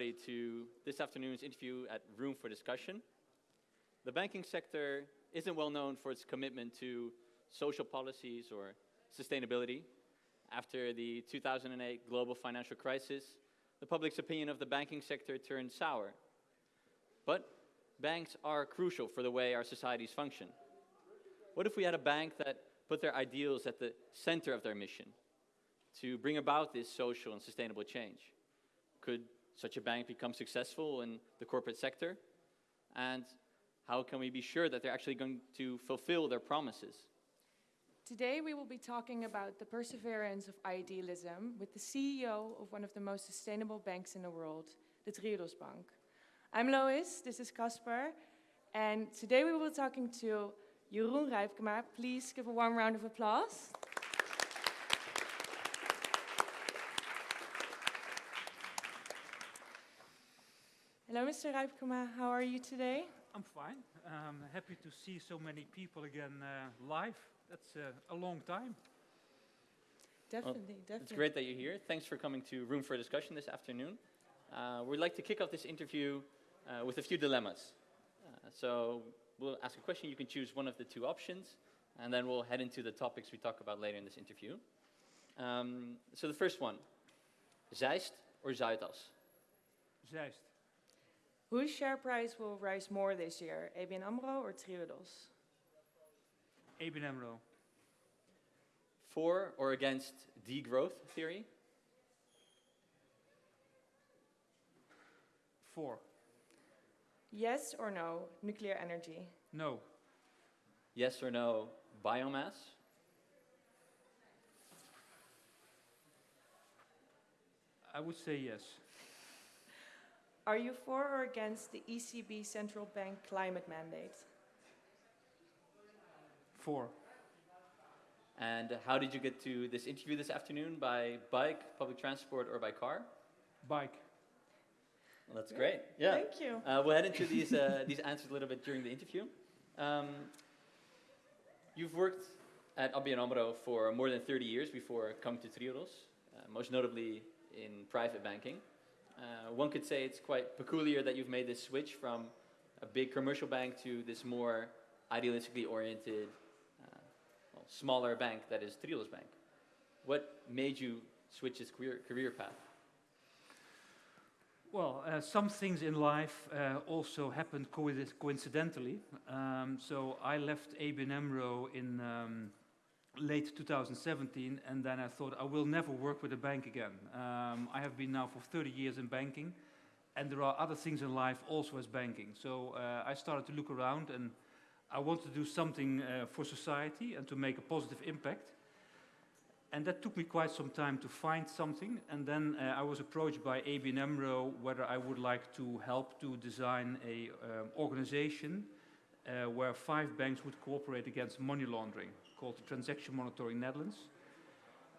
everybody to this afternoon's interview at Room for Discussion. The banking sector isn't well known for its commitment to social policies or sustainability. After the 2008 global financial crisis, the public's opinion of the banking sector turned sour. But banks are crucial for the way our societies function. What if we had a bank that put their ideals at the center of their mission to bring about this social and sustainable change? Could such a bank become successful in the corporate sector? And how can we be sure that they're actually going to fulfill their promises? Today we will be talking about the perseverance of idealism with the CEO of one of the most sustainable banks in the world, the Triodos Bank. I'm Lois, this is Casper, and today we will be talking to Jeroen Rijpkema. Please give a warm round of applause. Hello, Mr. Rijpkema. How are you today? I'm fine. I'm happy to see so many people again uh, live. That's uh, a long time. Definitely, definitely. It's great that you're here. Thanks for coming to Room for Discussion this afternoon. Uh, we'd like to kick off this interview uh, with a few dilemmas. Uh, so we'll ask a question, you can choose one of the two options, and then we'll head into the topics we talk about later in this interview. Um, so the first one, Zeist or Zuidas? Zeist. Whose share price will rise more this year, ABN AMRO or Triodos? ABN AMRO. For or against degrowth theory? For. Yes or no, nuclear energy? No. Yes or no, biomass? I would say yes. Are you for or against the ECB central bank climate mandate? For. And how did you get to this interview this afternoon? By bike, public transport, or by car? Bike. Well, that's great. Yeah. Thank you. Uh, we'll head into these, uh, these answers a little bit during the interview. Um, you've worked at ABN AMRO for more than 30 years before coming to Triodos, uh, most notably in private banking. Uh, one could say it's quite peculiar that you've made this switch from a big commercial bank to this more idealistically oriented, uh, well, smaller bank that is Triodos Bank. What made you switch this career, career path? Well, uh, some things in life uh, also happened coincidentally. Um, so I left ABN AMRO in um, late 2017, and then I thought I will never work with a bank again. Um, I have been now for 30 years in banking, and there are other things in life also as banking. So uh, I started to look around, and I wanted to do something uh, for society and to make a positive impact. And that took me quite some time to find something, and then uh, I was approached by ABN AMRO whether I would like to help to design a um, organization uh, where five banks would cooperate against money laundering called Transaction Monitoring Netherlands.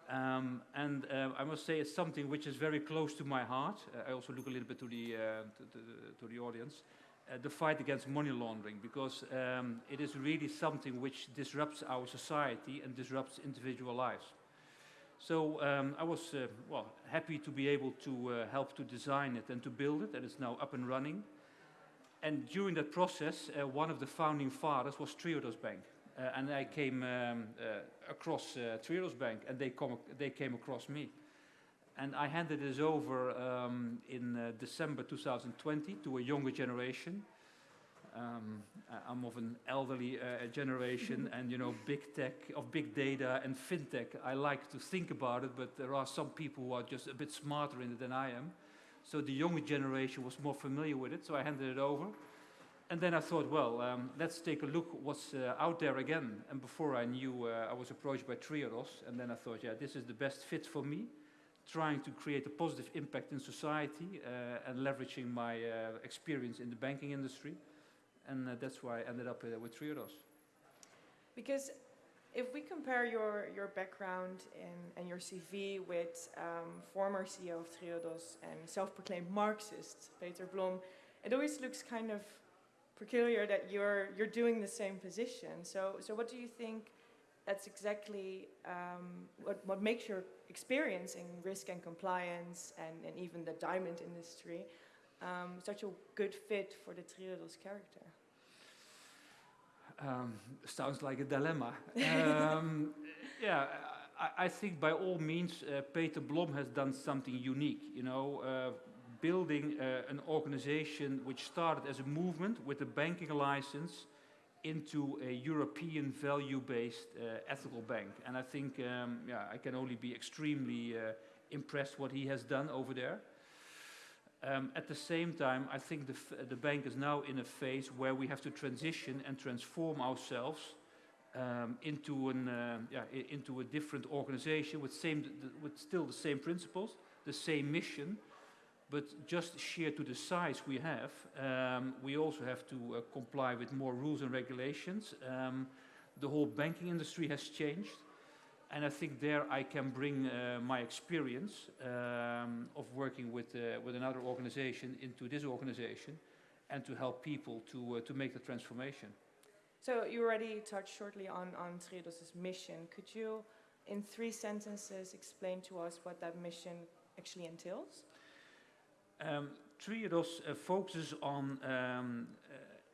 Um, and uh, I must say it's something which is very close to my heart. Uh, I also look a little bit to the, uh, to, to, to, the audience. Uh, the fight against money laundering, because um, it is really something which disrupts our society and disrupts individual lives. So um, I was, uh, well, happy to be able to uh, help to design it and to build it, and it's now up and running. And during that process, one of the founding fathers was Triodos Bank. Uh, and I came um, uh, across uh, Triodos Bank, and they, come, they came across me. And I handed this over um, in uh, December 2020 to a younger generation. Um, I'm of an elderly uh, generation, and you know, big tech, of big data and fintech. I like to think about it, but there are some people who are just a bit smarter in it than I am. So the younger generation was more familiar with it, so I handed it over. And then I thought, well, um, let's take a look what's uh, out there again. And before I knew, uh, I was approached by Triodos. And then I thought, yeah, this is the best fit for me, trying to create a positive impact in society uh, and leveraging my uh, experience in the banking industry. And uh, that's why I ended up uh, with Triodos. Because if we compare your, your background in, and your CV with um, former CEO of Triodos and self-proclaimed Marxist, Peter Blom, it always looks kind of peculiar that you're you're doing the same position. So so what do you think? That's exactly um, what what makes your experience in risk and compliance and, and even the diamond industry. um, such a good fit for the Triodos character? Um, sounds like a dilemma. um, yeah, I, I, think by all means, uh, Peter Blom has done something unique. You know, uh, building uh, an organization which started as a movement with a banking license into a European value-based uh, ethical bank. And I think, um, yeah, I can only be extremely uh, impressed what he has done over there. Um, at the same time, I think the, the, bank is now in a phase where we have to transition and transform ourselves um, into, an, uh, yeah, into a different organization with, same, with still the same principles, the same mission, but just sheer to the size we have, um, we also have to uh, comply with more rules and regulations. Um, the whole banking industry has changed. And I think there I can bring uh, my experience um, of working with, uh, with another organization into this organization and to help people to, uh, to make the transformation. So you already touched shortly on, on Triodos' mission. Could you, in three sentences, explain to us what that mission actually entails? Um, Triodos uh, focuses on um,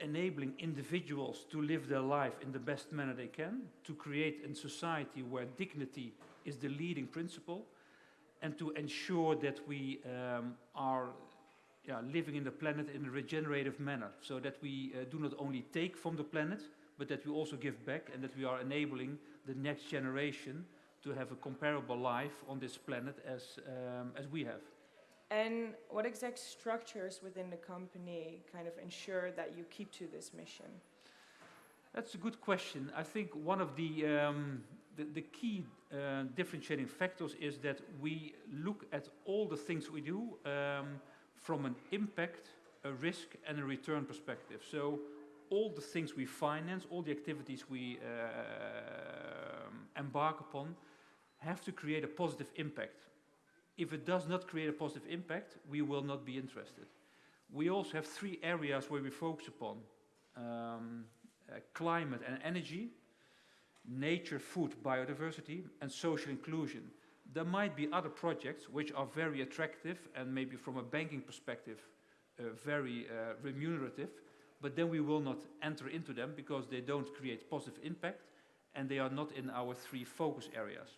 enabling individuals to live their life in the best manner they can, to create a society where dignity is the leading principle, and to ensure that we um, are yeah, living in the planet in a regenerative manner, so that we uh, do not only take from the planet, but that we also give back, and that we are enabling the next generation to have a comparable life on this planet as, um, as we have. And what exact structures within the company kind of ensure that you keep to this mission? That's a good question. I think one of the, um, the, the, key uh, differentiating factors is that we look at all the things we do um, from an impact, a risk, and a return perspective. So all the things we finance, all the activities we uh, embark upon, have to create a positive impact if it does not create a positive impact, we will not be interested. We also have three areas where we focus upon um, uh, climate and energy, nature, food, biodiversity, and social inclusion. There might be other projects which are very attractive and maybe from a banking perspective uh, very uh, remunerative, but then we will not enter into them because they don't create positive impact and they are not in our three focus areas.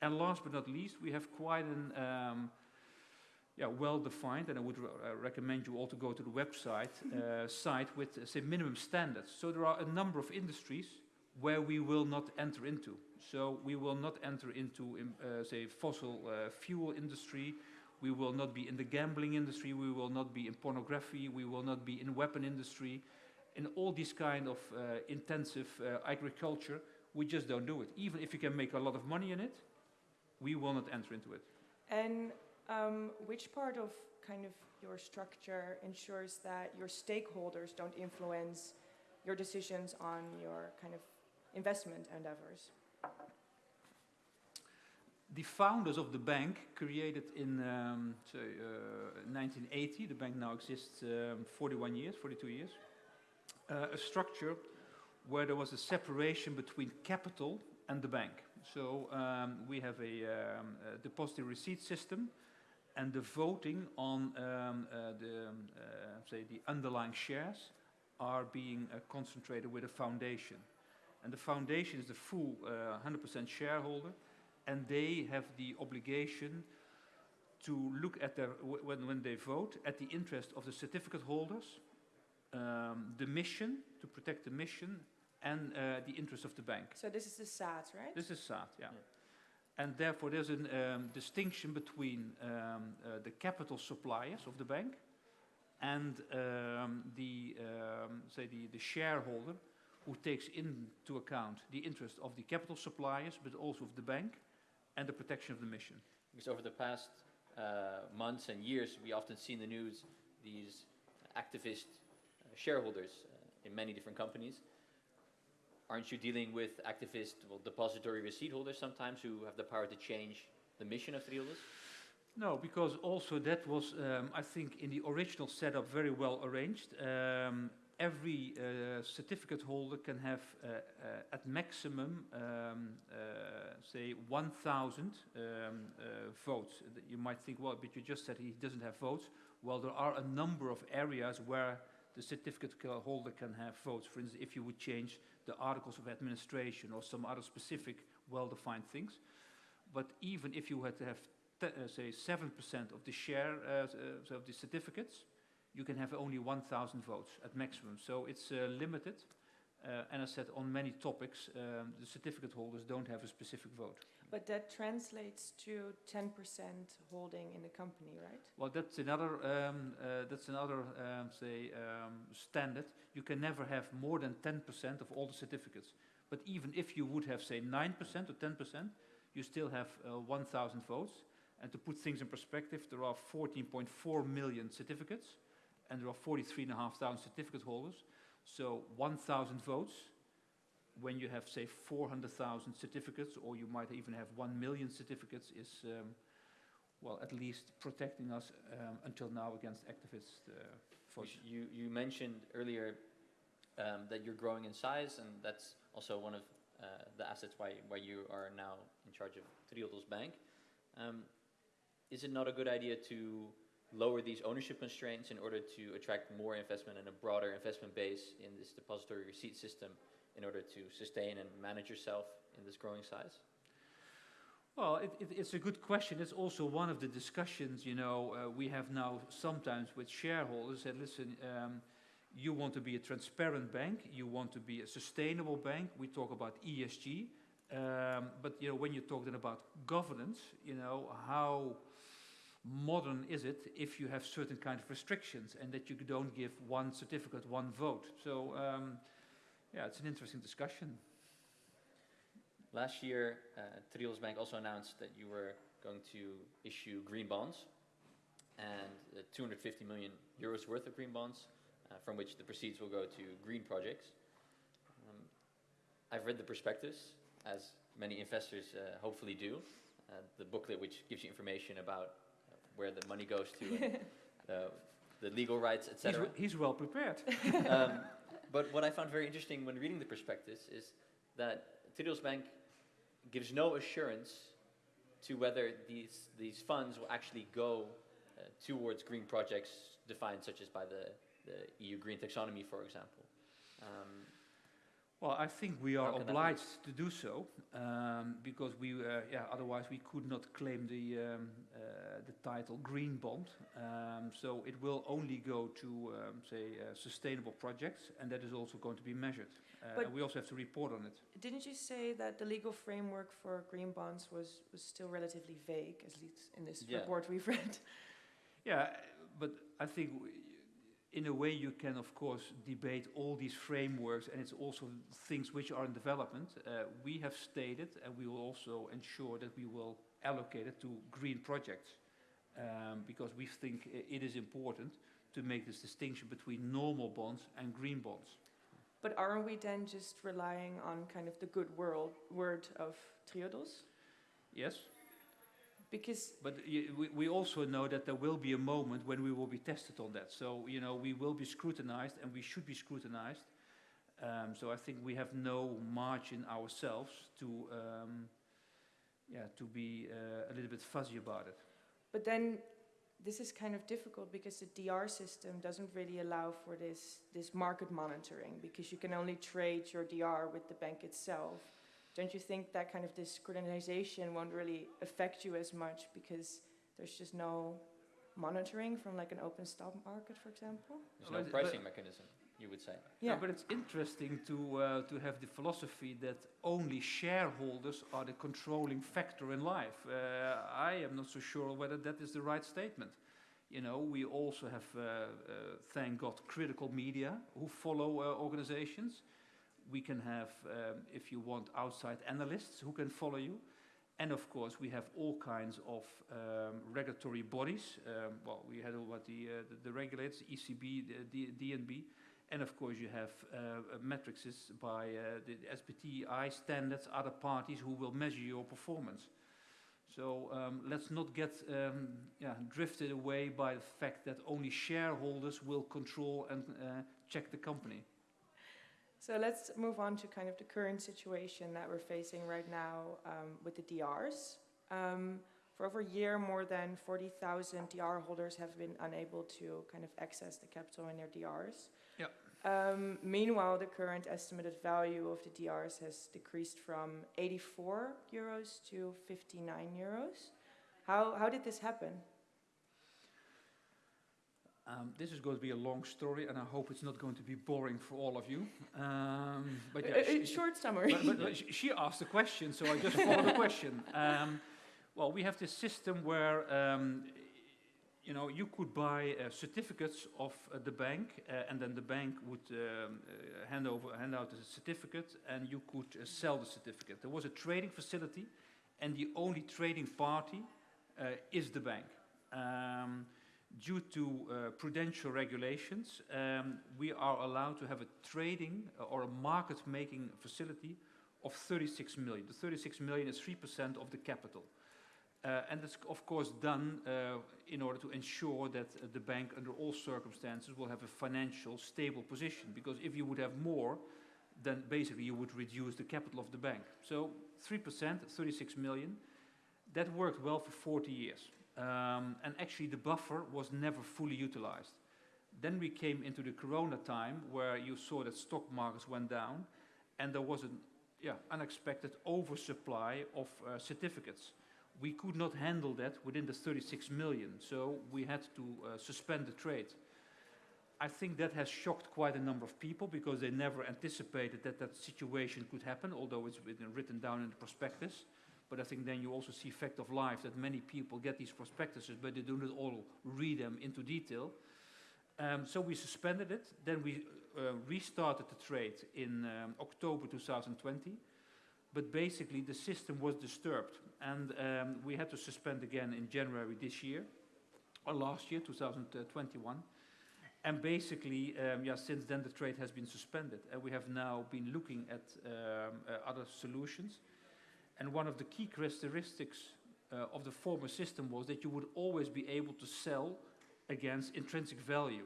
And last but not least, we have quite an um, yeah, well-defined, and I would uh, recommend you all to go to the website uh, site with, uh, say, minimum standards. So there are a number of industries where we will not enter into. So we will not enter into, uh, say, fossil uh, fuel industry. We will not be in the gambling industry. We will not be in pornography. We will not be in weapon industry. In all these kind of uh, intensive agriculture, we just don't do it. Even if you can make a lot of money in it, we will not enter into it. And um, which part of kind of your structure ensures that your stakeholders don't influence your decisions on your kind of investment endeavors? The founders of the bank created in um, so, uh, 1980, the bank now exists um, 41 years, 42 years, uh, a structure where there was a separation between capital and the bank. So um, we have a, um, a deposit receipt system, and the voting on um, uh, the um, uh, say the underlying shares are being uh, concentrated with a foundation, and the foundation is the full 100% uh, shareholder, and they have the obligation to look at their when when they vote at the interest of the certificate holders, um, the mission to protect the mission and uh, the interest of the bank. So this is the SAT, right? This is SAT, yeah. yeah. And therefore, there's a um, distinction between um, uh, the capital suppliers of the bank and um, the, um, say, the, the shareholder who takes into account the interest of the capital suppliers, but also of the bank and the protection of the mission. Because over the past uh, months and years, we often see in the news these activist uh, shareholders uh, in many different companies aren't you dealing with activist, well, depository receipt holders sometimes who have the power to change the mission of Triodos? No, because also that was, um, I think, in the original setup very well arranged. Um, every uh, certificate holder can have uh, uh, at maximum, um, uh, say, 1,000 um, uh, votes. You might think, well, but you just said he doesn't have votes. Well, there are a number of areas where the certificate holder can have votes. For instance, if you would change the articles of administration or some other specific well-defined things. But even if you had to have, uh, say, 7% of the share uh, uh, of the certificates, you can have only 1,000 votes at maximum. So it's uh, limited. Uh, and I said on many topics, um, the certificate holders don't have a specific vote. But that translates to 10% holding in the company, right? Well, that's another, um, uh, that's another, um, say, um, standard. You can never have more than 10% of all the certificates. But even if you would have, say, 9% or 10%, you still have uh, 1,000 votes. And to put things in perspective, there are 14.4 million certificates, and there are 43,500 certificate holders. So 1,000 votes, when you have, say, 400,000 certificates, or you might even have 1 million certificates, is um, well, at least protecting us um, until now against activist uh, You, you mentioned earlier um, that you're growing in size, and that's also one of uh, the assets why, why you are now in charge of Triodos Bank. Um, is it not a good idea to lower these ownership constraints in order to attract more investment and a broader investment base in this depository receipt system in order to sustain and manage yourself in this growing size? Well, it, it, it's a good question. It's also one of the discussions, you know, uh, we have now sometimes with shareholders that, listen, um, you want to be a transparent bank, you want to be a sustainable bank. We talk about ESG, um, but you know, when you're talking about governance, you know, how modern is it if you have certain kind of restrictions and that you don't give one certificate, one vote? So, um, yeah, it's an interesting discussion. Last year, uh, Triodos Bank also announced that you were going to issue green bonds and uh, 250 million euros worth of green bonds, uh, from which the proceeds will go to green projects. Um, I've read the prospectus, as many investors uh, hopefully do, uh, the booklet which gives you information about uh, where the money goes to, and, uh, the legal rights, etc. w- he's well prepared. um, but what I found very interesting when reading the prospectus is that Triodos Bank gives no assurance to whether these, these funds will actually go uh, towards green projects defined such as by the, the EU green taxonomy, for example. Um, Well, I think we are How can that be? obliged to do so um, because we, uh, yeah, otherwise we could not claim the um, uh, the title green bond. Um, so it will only go to, um, say, uh, sustainable projects, and that is also going to be measured. Uh, But- and we also have to report on it. Didn't you say that the legal framework for green bonds was, was still relatively vague, at least in this Yeah. report we've read? Yeah, but I think w- in a way you can of course debate all these frameworks and it's also things which are in development. Uh, we have stated and we will also ensure that we will allocate it to green projects um, because we think it is important to make this distinction between normal bonds and green bonds. But aren't we then just relying on kind of the good world, word of Triodos? Yes, Because but we, we also know that there will be a moment when we will be tested on that. So, you know, we will be scrutinized and we should be scrutinized. Um, so I think we have no margin ourselves to, um, yeah, to be uh, a little bit fuzzy about it. But then this is kind of difficult because the DR system doesn't really allow for this, this market monitoring because you can only trade your DR with the bank itself. Don't you think that kind of this won't really affect you as much because there's just no monitoring from like an open stock market, for example? there's no But- pricing mechanism, you would say. Yeah, but it's interesting to, uh, to have the philosophy that only shareholders are the controlling factor in life. Uh, I am not so sure whether that is the right statement. You know, we also have, uh, uh, thank God, critical media who follow uh, organizations. We can have, um, if you want, outside analysts who can follow you. And of course, we have all kinds of um, regulatory bodies. Um, well, we had all what the, uh, the, the regulators, ECB, the D- DNB, and of course, you have uh, uh, matrices by uh, the SBTI standards, other parties who will measure your performance. So um, let's not get um, yeah, drifted away by the fact that only shareholders will control and uh, check the company. So let's move on to kind of the current situation that we're facing right now um, with the DRs. Um, for over a year, more than 40,000 DR holders have been unable to kind of access the capital in their DRs. Yep. Um, meanwhile, the current estimated value of the DRs has decreased from 84 euros to 59 euros. How, how did this happen? Um, this is going to be a long story, and I hope it's not going to be boring for all of you. Um, but yeah, a- a she- short summary. but, but, but she- asked the question, so I just follow the question. Um, well, we have this system where um, you know you could buy uh, certificates of uh, the bank, uh, and then the bank would um, uh, hand over hand out the certificate, and you could uh, sell the certificate. There was a trading facility, and the only trading party uh, is the bank. Due to uh, prudential regulations, um, we are allowed to have a trading uh, or a market-making facility of 36 million. The 36 million is 3% of the capital. Uh, and it's of course done uh, in order to ensure that uh, the bank under all circumstances will have a financial stable position. Because if you would have more, then basically you would reduce the capital of the bank. So 3%, 36 million, that worked well for 40 years. Um, and actually the buffer was never fully utilized. Then we came into the corona time where you saw that stock markets went down and there was an yeah, unexpected oversupply of uh, certificates. We could not handle that within the 36 million, so we had to uh, suspend the trade. I think that has shocked quite a number of people because they never anticipated that that situation could happen, although it's written, written down in the prospectus. But I think then you also see fact of life that many people get these prospectuses, but they do not all read them into detail. Um, so we suspended it. Then we uh, restarted the trade in um, October 2020. But basically, the system was disturbed, and um, we had to suspend again in January this year, or last year, 2021. And basically, um, yeah, since then the trade has been suspended, and we have now been looking at um, uh, other solutions. And one of the key characteristics uh, of the former system was that you would always be able to sell against intrinsic value.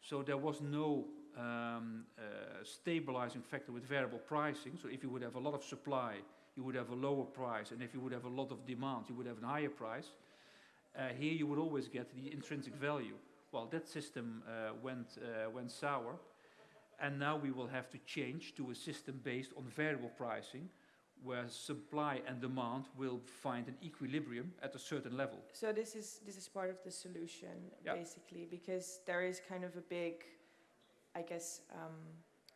So there was no um, uh, stabilizing factor with variable pricing. So if you would have a lot of supply, you would have a lower price, and if you would have a lot of demand, you would have a higher price. Uh, here you would always get the intrinsic value. Well, that system uh, went, uh, went sour, and now we will have to change to a system based on variable pricing, where supply and demand will find an equilibrium at a certain level. So this is this is part of the solution, Yeah. basically, because there is kind of a big, I guess, um,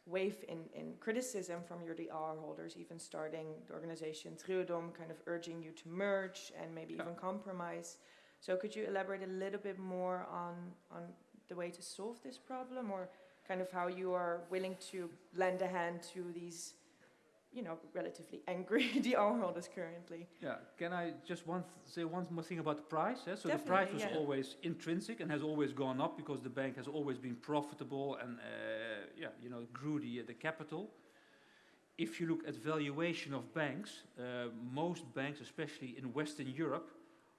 wave in, in criticism from your DR holders, even starting the organization Triodom, kind of urging you to merge and maybe Yeah. even compromise. So could you elaborate a little bit more on on the way to solve this problem, or kind of how you are willing to lend a hand to these, you know, relatively angry the DR holders currently? Yeah, can I just one say one more thing about the price? eh? So the price was yeah. always intrinsic and has always gone up because the bank has always been profitable and uh, yeah, you know, grew the the capital. If you look at valuation of banks, uh, most banks, especially in Western Europe,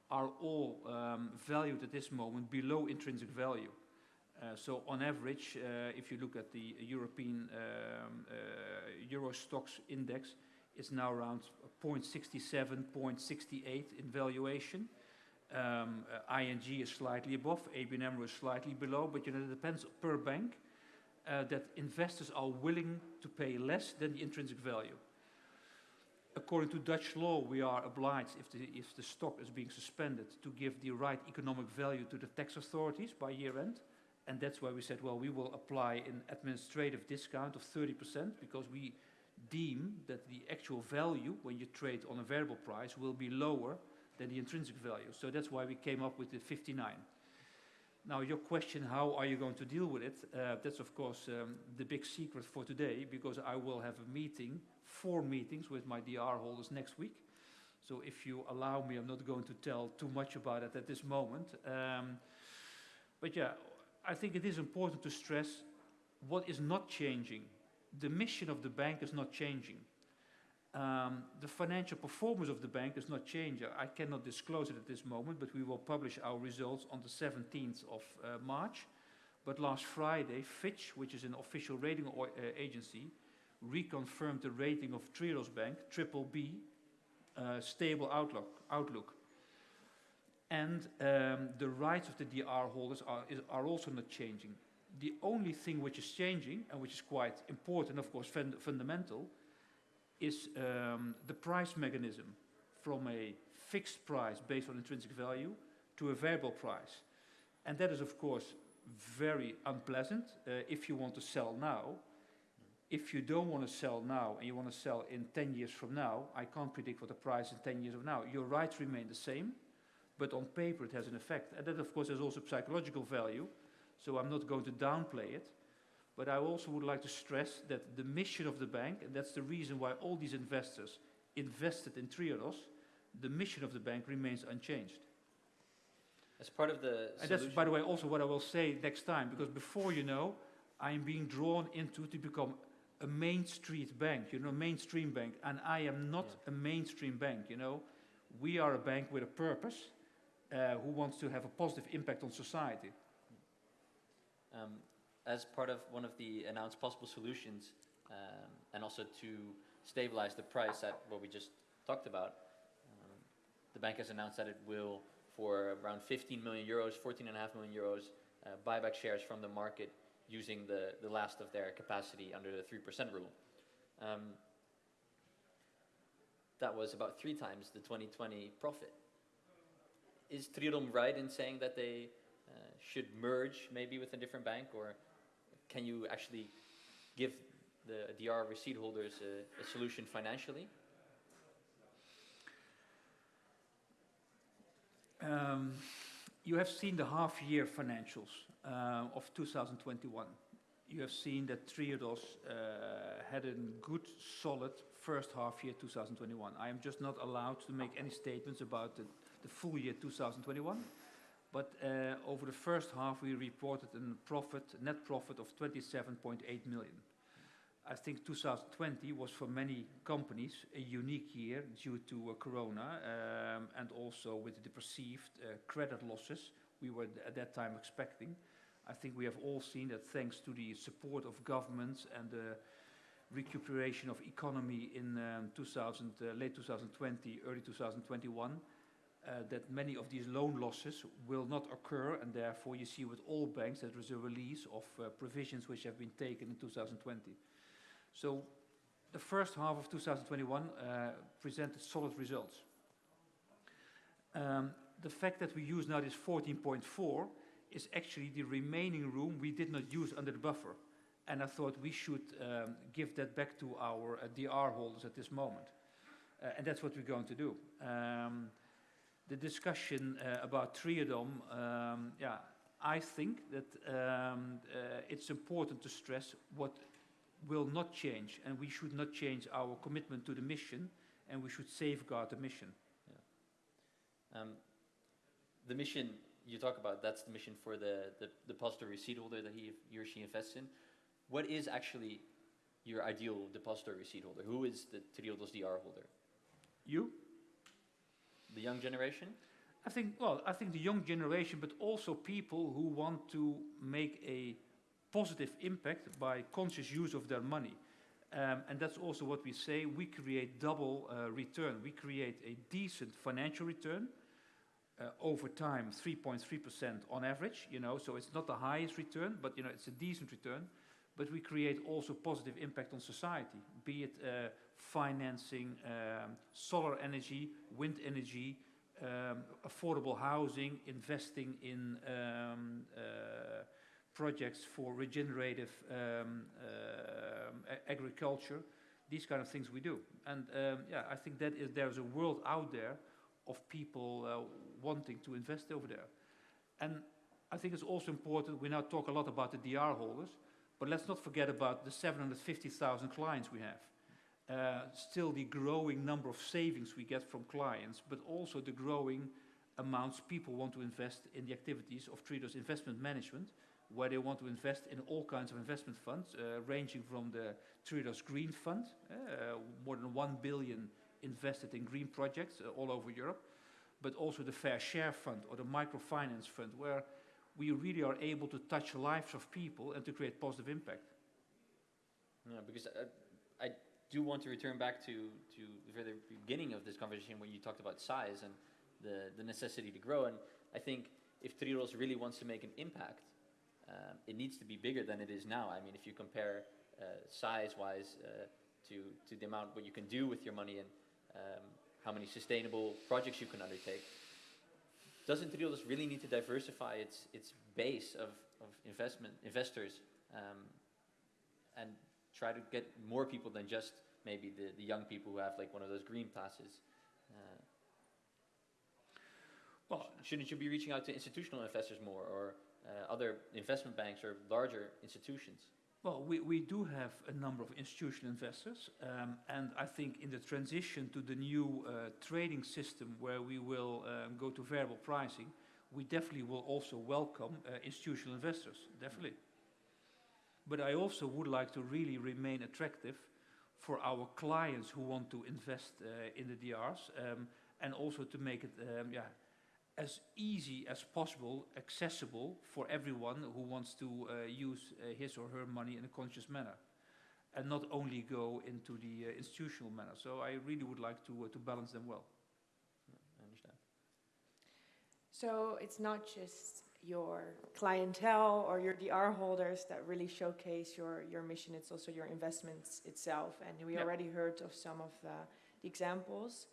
are all um, valued at this moment below intrinsic value. Uh, so on average, uh, if you look at the European um, uh, Euro Stoxx index, it's now around 0.67, 0.68 in valuation. Um, ING is slightly above, ABN AMRO is slightly below, but you know, it depends per bank uh, that investors are willing to pay less than the intrinsic value. According to Dutch law, we are obliged, if the, if the stock is being suspended, to give the right economic value to the tax authorities by year end. And that's why we said, well, we will apply an administrative discount of 30% because we deem that the actual value when you trade on a variable price will be lower than the intrinsic value. So that's why we came up with the 59. Now, your question, how are you going to deal with it? Uh, that's, of course, um, the big secret for today because I will have a meeting, four meetings with my DR holders next week. So if you allow me, I'm not going to tell too much about it at this moment. Um, but yeah, I think it is important to stress what is not changing. The mission of the bank is not changing. Um, the financial performance of the bank is not changing. I cannot disclose it at this moment, but we will publish our results on the 17th of uh, March. But last Friday, Fitch, which is an official rating uh, agency, reconfirmed the rating of Triodos Bank, triple B, uh, stable outlook. outlook. And um, the rights of the DR holders are, is, are also not changing. The only thing which is changing, and which is quite important, of course, fund fundamental, is um, the price mechanism from a fixed price based on intrinsic value to a variable price. And that is, of course, very unpleasant uh, if you want to sell now. If you don't want to sell now and you want to sell in 10 years from now, I can't predict what the price in 10 years from now. Your rights remain the same, but on paper it has an effect. And that, of course, has also psychological value, so I'm not going to downplay it. But I also would like to stress that the mission of the bank, and that's the reason why all these investors invested in Triodos, the mission of the bank remains unchanged. As part of the And that's, by the way, also what I will say next time, because before you know, I'm being drawn into to become a main street bank, you know, mainstream bank, and I am not Yeah. a mainstream bank, you know. We are a bank with a purpose, uh, who wants to have a positive impact on society. um, as part of one of the announced possible solutions, um, and also to stabilize the price at what we just talked about, um, the bank has announced that it will, for around 15 million euros, 14.5 million euros, uh, buy back shares from the market using the, the last of their capacity under the 3% rule. Um, that was about three times the 2020 profit. Is Triodom right in saying that they uh, should merge maybe with a different bank, or can you actually give the DR receipt holders a, a solution financially? Um, you have seen the half-year financials uh, of 2021. You have seen that Triodos uh, had a good, solid first half year 2021. I am just not allowed to make any statements about the, the full year 2021. But uh, over the first half, we reported a profit, net profit of 27.8 million. I think 2020 was for many companies a unique year due to uh, Corona um, and also with the perceived uh, credit losses we were at that time expecting. I think we have all seen that thanks to the support of governments and the recuperation of economy in um, 2000, late 2020, early 2021, uh, that many of these loan losses will not occur, and therefore you see with all banks that there is a release of uh, provisions which have been taken in 2020. So the first half of 2021 uh, presented solid results. Um, the fact that we use now this 14.4 is actually the remaining room we did not use under the buffer. And I thought we should um, give that back to our uh, DR holders at this moment. Uh, and that's what we're going to do. Um, the discussion uh, about Triodom, um, yeah, I think that um, uh, it's important to stress what will not change, and we should not change our commitment to the mission, and we should safeguard the mission. Um, the mission you talk about, that's the mission for the, the depositor receipt holder that he, he or she invests in. What is actually your ideal depositor receipt holder? Who is the Triodos DR holder? You? The young generation? I think, well, I think the young generation, but also people who want to make a positive impact by conscious use of their money. Um, and that's also what we say. We create double uh, return. We create a decent financial return uh, over time, 3.3% on average. You know, so it's not the highest return, but you know, it's a decent return. But we create also positive impact on society, be it uh, financing um, solar energy, wind energy, um, affordable housing, investing in um, uh, projects for regenerative um, um, agriculture, these kind of things we do. And um, yeah, I think that is there's a world out there of people uh, wanting to invest over there. And I think it's also important, we now talk a lot about the DR holders, but let's not forget about the 750,000 clients we have. Uh, still the growing number of savings we get from clients, but also the growing amounts people want to invest in the activities of Triodos Investment Management, where they want to invest in all kinds of investment funds, uh, ranging from the Triodos Green Fund, uh, more than 1 billion invested in green projects uh, all over Europe, but also the Fair Share Fund or the Microfinance Fund, where we really are able to touch lives of people and to create positive impact. Yeah, because uh, I do want to return back to, to the very beginning of this conversation when you talked about size and the, the necessity to grow. And I think if Triodos really wants to make an impact, um, it needs to be bigger than it is now. I mean, if you compare uh, size-wise uh, to, to the amount what you can do with your money and um, how many sustainable projects you can undertake, doesn't Triodos really need to diversify its, its base of, of investment investors um, and try to get more people than just maybe the, the young people who have like one of those green passes? Uh, Well, shouldn't you be reaching out to institutional investors more or uh, other investment banks or larger institutions? Well, we, do have a number of institutional investors, um, and I think in the transition to the new uh, trading system where we will um, go to variable pricing, we definitely will also welcome uh, institutional investors, definitely. But I also would like to really remain attractive for our clients who want to invest uh, in the DRs, um, and also to make it yeah, as easy as possible, accessible for everyone who wants to uh, use uh, his or her money in a conscious manner, and not only go into the uh, institutional manner. So I really would like to uh, to balance them well. I understand. So it's not just your clientele or your DR holders that really showcase your, your mission, it's also your investments itself. And we Yeah. already heard of some of the, the examples.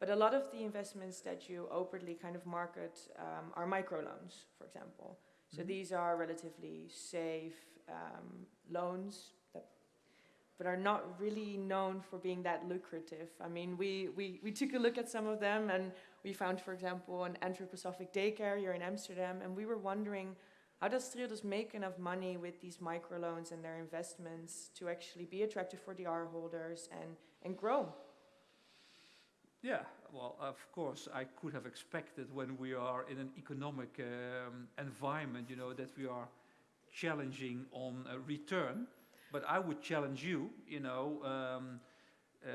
But a lot of the investments that you openly kind of market um, are microloans, for example. So Mhm. these are relatively safe um, loans that, but are not really known for being that lucrative. I mean, we, we, we took a look at some of them and we found, for example, an anthroposophic daycare here in Amsterdam, and we were wondering how does Triodos make enough money with these microloans and their investments to actually be attractive for the R holders and, and grow? Yeah, well, of course, I could have expected when we are in an economic um, environment, you know, that we are challenging on a return. But I would challenge you, you know, um, uh,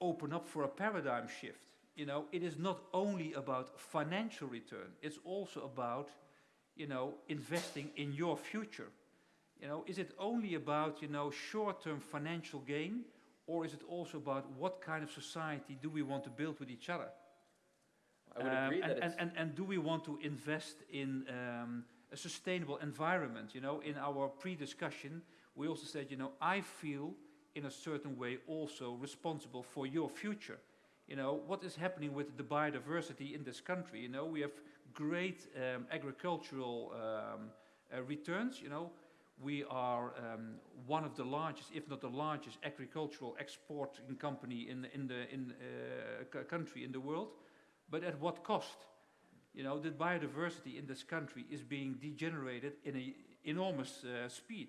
open up for a paradigm shift. You know, it is not only about financial return; it's also about, you know, investing in your future. You know, is it only about, you know, short-term financial gain? Or is it also about what kind of society do we want to build with each other? I would Um, agree and, that and, and, and do we want to invest in um, a sustainable environment? You know, in our pre-discussion, we also said, you know, I feel in a certain way also responsible for your future. You know, what is happening with the biodiversity in this country? You know, we have great um, agricultural um, uh, returns. You know, we are um, one of the largest, if not the largest, agricultural exporting company in in the in uh, c- country in the world. But at what cost? You know, the biodiversity in this country is being degenerated in an enormous uh, speed.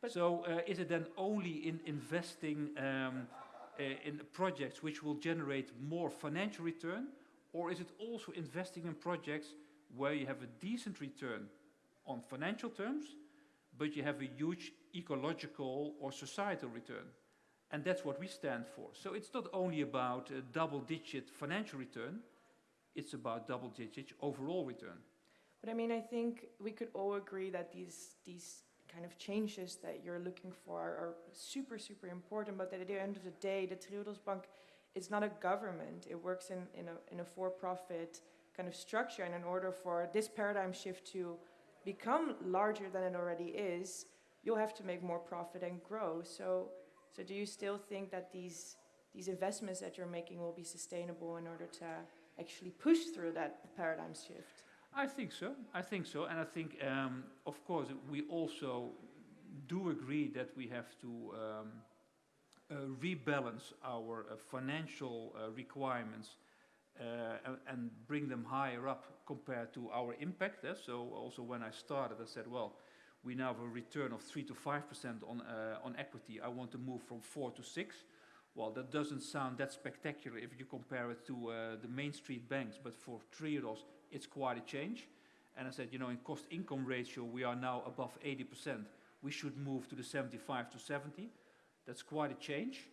But- so, uh, is it then only in investing um, uh, in projects which will generate more financial return, or is it also investing in projects where you have a decent return on financial terms, but you have a huge ecological or societal return? And that's what we stand for. So it's not only about a double-digit financial return, it's about double-digit overall return. But I mean, I think we could all agree that these these kind of changes that you're looking for are, super super important. But at the end of the day, the Triodos Bank is not a government. It works in in a in a for-profit kind of structure. And in order for this paradigm shift to become larger than it already is, you'll have to make more profit and grow. So so do you still think that these these investments that you're making will be sustainable in order to actually push through that paradigm shift? I think so. I think so. And I think, um, of course, we also do agree that we have to um, uh, rebalance our uh, financial uh, requirements and, and bring them higher up compared to our impact. eh. So also when I started, I said, well, we now have a return of 3 to 5% on, uh, on equity. I want to move from 4 to 6. Well, that doesn't sound that spectacular if you compare it to uh, the main street banks, but for Triodos, it's quite a change. And I said, you know, in cost income ratio, we are now above 80%. We should move to the 75 to 70. That's quite a change.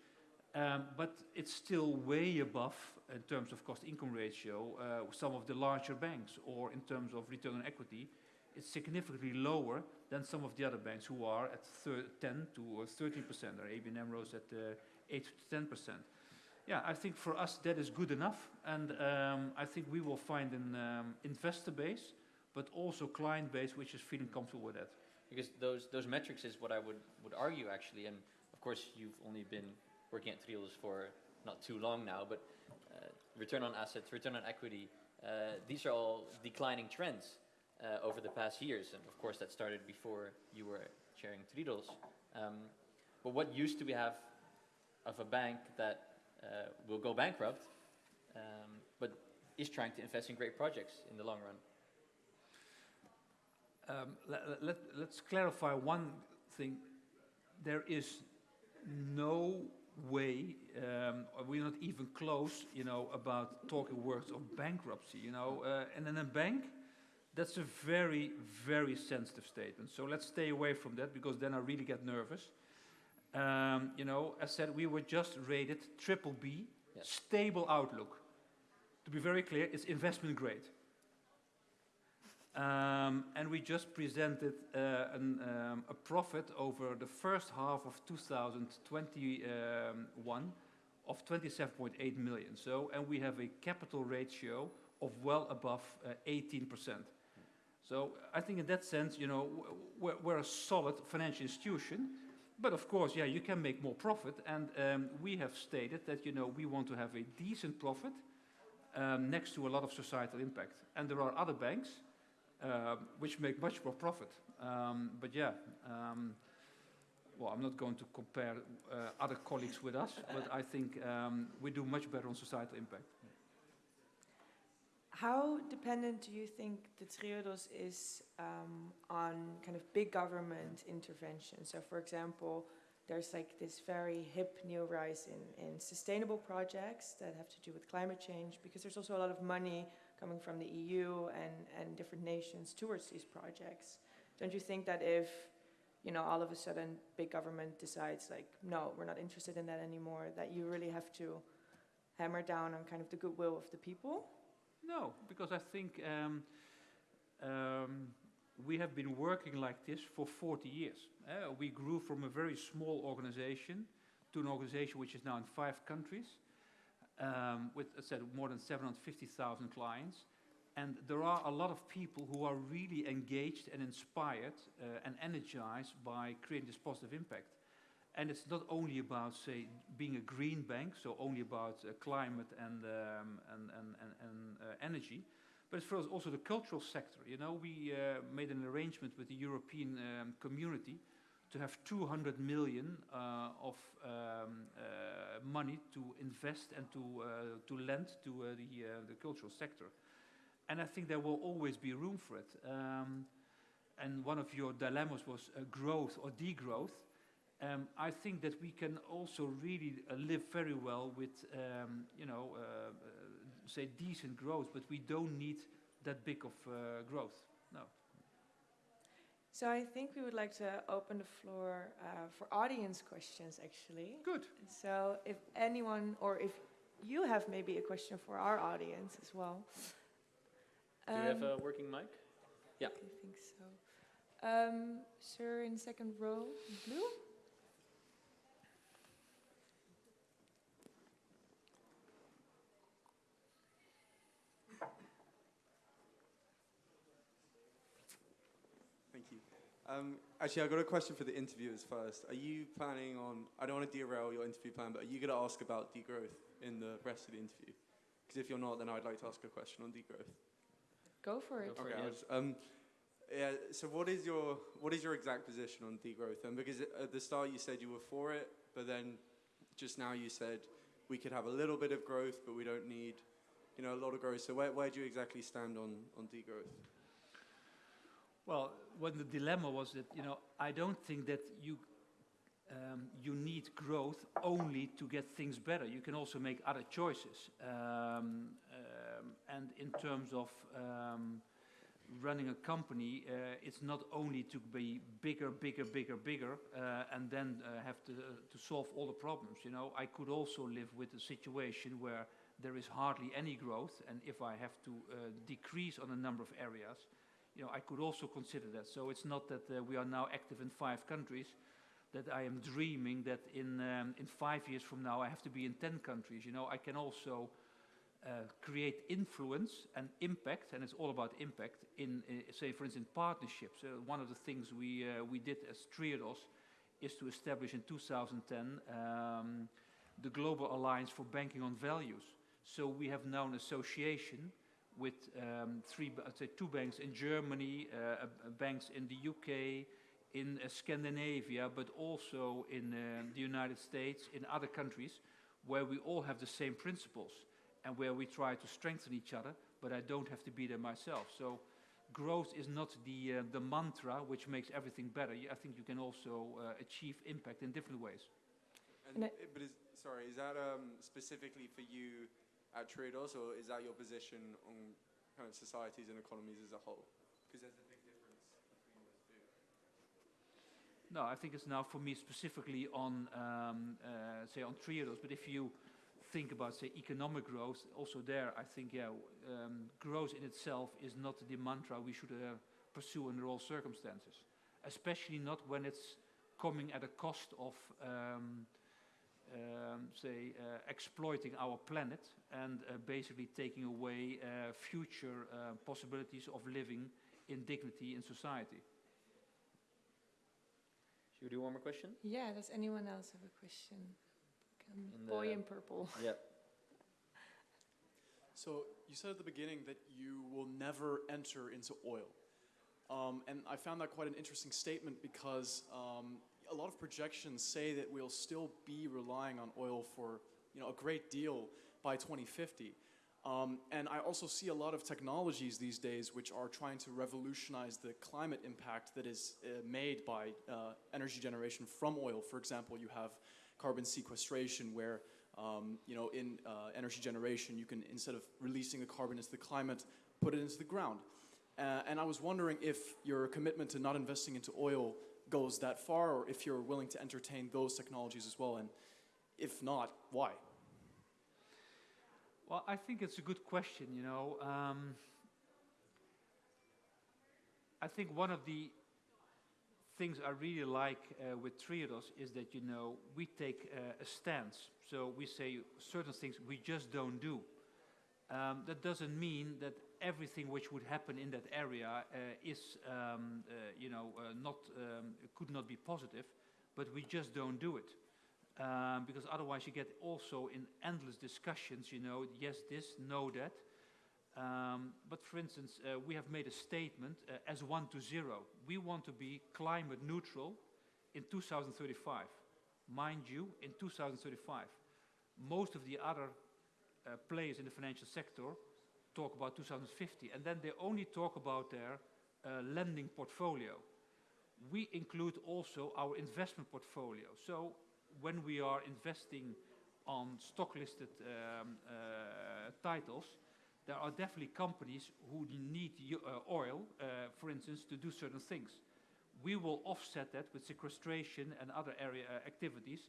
Um, but it's still way above, in terms of cost income ratio, uh, some of the larger banks, or in terms of return on equity, it's significantly lower than some of the other banks who are at thir- 10 to uh, 13%, or ABN AMRO's at uh, 8 to 10%. Yeah, I think for us that is good enough, and um, I think we will find an um, investor base, but also client base which is feeling comfortable with that. Because those those metrics is what I would would argue actually, and of course you've only been working at Triodos for not too long now, but return on assets, return on equity, uh, these are all declining trends uh, over the past years, and of course that started before you were chairing Triodos. Um, but what use do we have of a bank that uh, will go bankrupt, um, but is trying to invest in great projects in the long run? Um, let, let, let's clarify one thing. There is no way, um, we're not even close, you know, about talking words of bankruptcy, you know. Uh, and in a bank, that's a very, very sensitive statement. So let's stay away from that because then I really get nervous. Um, you know, as said, we were just rated triple B, Yes. stable outlook. To be very clear, it's investment grade. Um, and we just presented uh, an, um, a profit over the first half of 2021 of 27.8 million. So, and we have a capital ratio of well above uh, 18%. So I think in that sense, you know, we're, we're a solid financial institution. But of course, yeah, you can make more profit. And um, we have stated that, you know, we want to have a decent profit um, next to a lot of societal impact. And there are other banks which make much more profit. Um, but yeah, um, well, I'm not going to compare uh, other colleagues with us, but I think um, we do much better on societal impact. How dependent do you think the Triodos is um, on kind of big government intervention? So, for example, there's like this very hip new rise in, in sustainable projects that have to do with climate change because there's also a lot of money coming from the EU and, and different nations towards these projects. Don't you think that if, you know, all of a sudden big government decides like, no, we're not interested in that anymore, that you really have to hammer down on kind of the goodwill of the people? No, because I think um, um, we have been working like this for 40 years. Uh, we grew from a very small organization to an organization which is now in five countries, um, with, I said, more than 750,000 clients. And there are a lot of people who are really engaged and inspired uh, and energized by creating this positive impact. And it's not only about, say, being a green bank, so only about uh, climate and, um, and, and, and, uh, energy, but it's for us also the cultural sector. You know, we uh, made an arrangement with the European um, community to have 200 million uh, of um, uh, money to invest and to, uh, to lend to the, the cultural sector. And I think there will always be room for it. Um, and one of your dilemmas was growth or degrowth. Um, I think that we can also really uh, live very well with, um, you know, uh, uh, say decent growth, but we don't need that big of growth. No. So I think we would like to open the floor uh, for audience questions, actually. Good. So if anyone, or if you have maybe a question for our audience as well. Do we have Um, a working mic? Yeah. I think so. Um, sir in second row, blue. Thank you. Um, actually, I've got a question for the interviewers first. Are you planning on, I don't want to derail your interview plan, but are you going to ask about degrowth in the rest of the interview? Because if you're not, then I'd like to ask a question on degrowth. Go for it. Go for Okay, it, yeah. was, um, yeah, so what is your what is your exact position on degrowth? And because at the start you said you were for it, but then just now you said we could have a little bit of growth, but we don't need, you know, a lot of growth. So where, where do you exactly stand on, on degrowth? Well, when the dilemma was that, you know, I don't think that you, um, you need growth only to get things better. You can also make other choices. Um, um, and in terms of um, running a company, uh, it's not only to be bigger, bigger, bigger, bigger, uh, and then uh, have to, to solve all the problems. You know, I could also live with a situation where there is hardly any growth, and if I have to uh, decrease on a number of areas, you know, I could also consider that. So it's not that uh, we are now active in five countries, that I am dreaming that in, um, in five years from now I have to be in 10 countries. You know, I can also uh, create influence and impact, and it's all about impact, in, uh, say, for instance, partnerships. One of the things we, uh, we did as Triodos is to establish in 2010 um, the Global Alliance for Banking on Values. So we have now an association with um, three, I'd say two banks in Germany, uh, uh, banks in the UK, in uh, Scandinavia, but also in uh, the United States, in other countries, where we all have the same principles and where we try to strengthen each other, but I don't have to be there myself. So growth is not the, uh, the mantra which makes everything better. I think you can also uh, achieve impact in different ways. And, And I- i- but is, sorry, is that um, specifically for you at Triodos, or is that your position on kind of societies and economies as a whole? Because there's a big difference between those two. No, I think it's now for me specifically on, um, uh, say, on Triodos. But if you think about, say, economic growth, also there, I think, yeah, um, growth in itself is not the mantra we should uh, pursue under all circumstances, especially not when it's coming at a cost of, um, um, say, uh, exploiting our planet and uh, basically taking away uh, future uh, possibilities of living in dignity in society. Should we do one more question? Yeah, does anyone else have a question? Come, In boy the- in purple. Yep. So you said at the beginning that you will never enter into oil. Um, and I found that quite an interesting statement because um, a lot of projections say that we'll still be relying on oil for you know, a great deal by 2050. Um, and I also see a lot of technologies these days which are trying to revolutionize the climate impact that is uh, made by uh, energy generation from oil. For example, you have carbon sequestration where um, you know, in uh, energy generation, you can, instead of releasing the carbon into the climate, put it into the ground. Uh, and I was wondering if your commitment to not investing into oil goes that far, or if you're willing to entertain those technologies as well, and if not, why? Well, I think it's a good question, you know. Um, I think one of the things I really like uh, with Triodos is that, you know, we take uh, a stance. So we say certain things we just don't do. Um, that doesn't mean that everything which would happen in that area uh, is, um, uh, you know, uh, not, um, could not be positive, but we just don't do it um, because otherwise you get also in endless discussions, you know, yes, this, no, that. Um, but for instance, uh, we have made a statement uh, as one to zero. We want to be climate neutral in 2035. Mind you, in 2035. Most of the other uh, players in the financial sector talk about 2050, and then they only talk about their uh, lending portfolio. We include also our investment portfolio. So when we are investing on stock-listed um, uh, titles, there are definitely companies who need uh, oil, uh, for instance, to do certain things. We will offset that with sequestration and other area uh, activities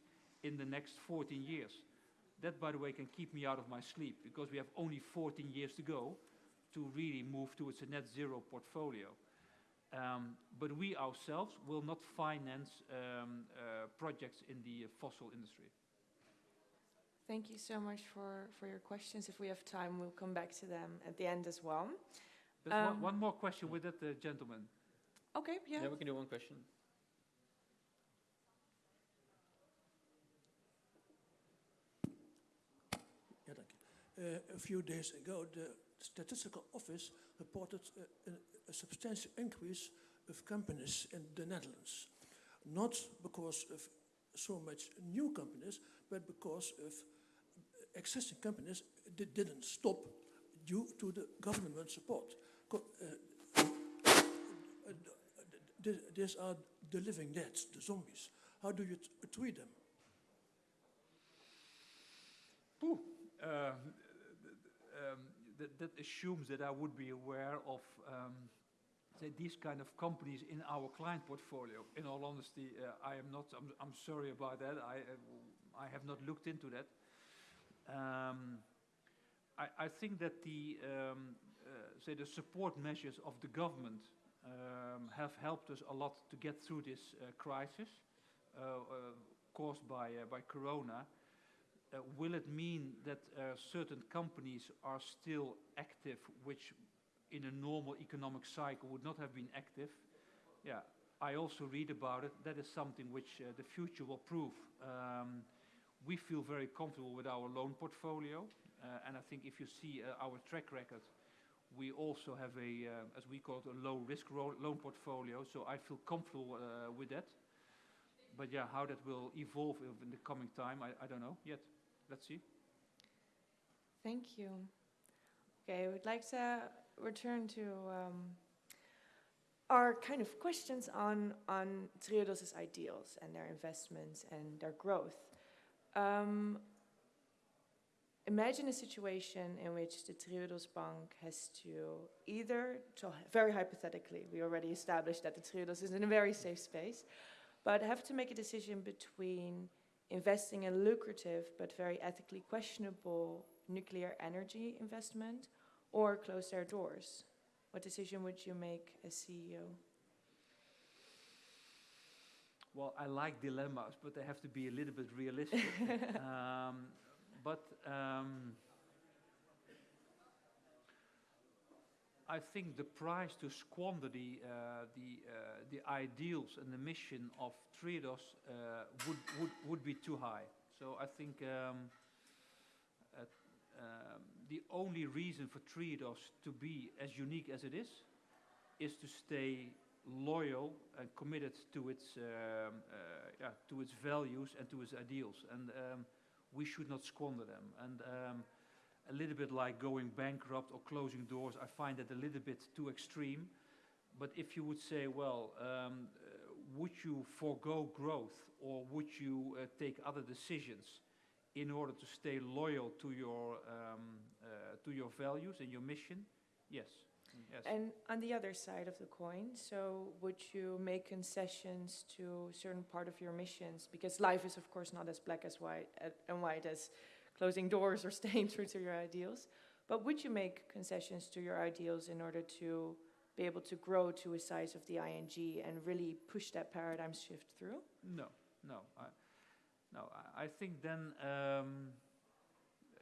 in the next 14 years. That, by the way, can keep me out of my sleep because we have only 14 years to go to really move towards a net zero portfolio. Um, but we ourselves will not finance um, uh, projects in the uh, fossil industry. Thank you so much for, for your questions. If we have time, we'll come back to them at the end as well. There's Um, one, one more question with that uh, gentleman. Okay, yeah. Yeah, we can do one question. Yeah, thank you. Uh, a few days ago, the Statistical Office reported uh, a, a substantial increase of companies in the Netherlands. Not because of so much new companies, but because of existing companies that didn't stop due to the government support. Co- uh, uh, these are the living dead, the zombies. How do you treat them? Uh, that, that assumes that I would be aware of um, say these kind of companies in our client portfolio. In all honesty, uh, I am not. I'm, I'm sorry about that. I uh, I have not looked into that. Um, I, I think that the um, uh, say the support measures of the government um, have helped us a lot to get through this uh, crisis. uh, uh, caused by, by Corona, will it mean that uh, certain companies are still active, which in a normal economic cycle would not have been active? Yeah, I also read about it. That is something which uh, the future will prove. Um, we feel very comfortable with our loan portfolio, uh, and I think if you see uh, our track record, we also have a, uh, as we call it, a low risk ro- loan portfolio. So I feel comfortable uh, with that. But yeah, how that will evolve in the coming time, I, I don't know yet. Let's see. Thank you. Okay, I would like to return to um, our kind of questions on on Triodos's ideals and their investments and their growth. Um, imagine a situation in which the Triodos Bank has to either, so very hypothetically, we already established that the Triodos is in a very safe space, but have to make a decision between investing in lucrative but very ethically questionable nuclear energy investment or close their doors? What decision would you make as CEO? Well, I like dilemmas, but they have to be a little bit realistic. um, but um, I think the price to squander the uh, the uh, the ideals and the mission of Triodos uh, would, would would be too high. So I think um, um, the only reason for Triodos to be as unique as it is is to stay loyal and committed to its um, uh, yeah, to its values and to its ideals, and um, we should not squander them. And um, a little bit like going bankrupt or closing doors, I find that a little bit too extreme. But if you would say, well, um, uh, would you forego growth or would you uh, take other decisions in order to stay loyal to your um, uh, to your values and your mission? Yes. Yes. And on the other side of the coin, so would you make concessions to certain part of your missions? Because life is, of course, not as black as white uh, and white as closing doors or staying true to your ideals. But would you make concessions to your ideals in order to be able to grow to a size of the ING and really push that paradigm shift through? No, no, I, no. I, I think then um,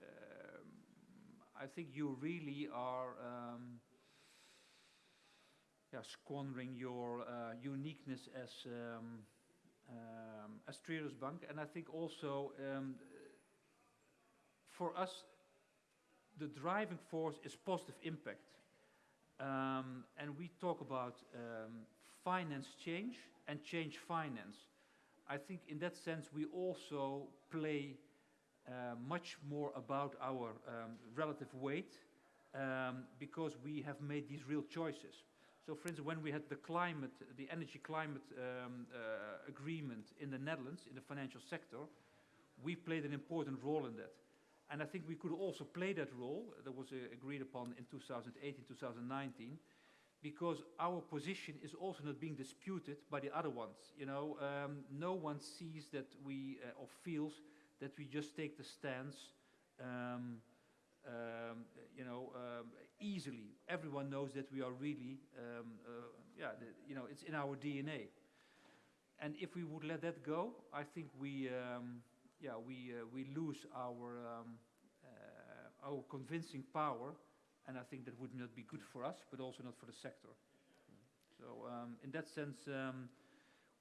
um, I think you really are um, yeah, squandering your uh, uniqueness as um, um, as Triodos Bank, and I think also um, for us the driving force is positive impact. Um, and we talk about um, finance change and change finance. I think in that sense we also play uh, much more about our um, relative weight um, because we have made these real choices. So for instance, when we had the climate, the energy climate um, uh, agreement in the Netherlands, in the financial sector, we played an important role in that. And I think we could also play that role that was uh, agreed upon in 2018, 2019, because our position is also not being disputed by the other ones. You know, um, no one sees that we uh, or feels that we just take the stance, um, um, you know, um, easily. Everyone knows that we are really, um, uh, yeah, the, you know, it's in our DNA. And if we would let that go, I think we um, yeah, we, uh, we lose our, um, uh, our convincing power, and I think that would not be good for us, but also not for the sector. So um, in that sense, um,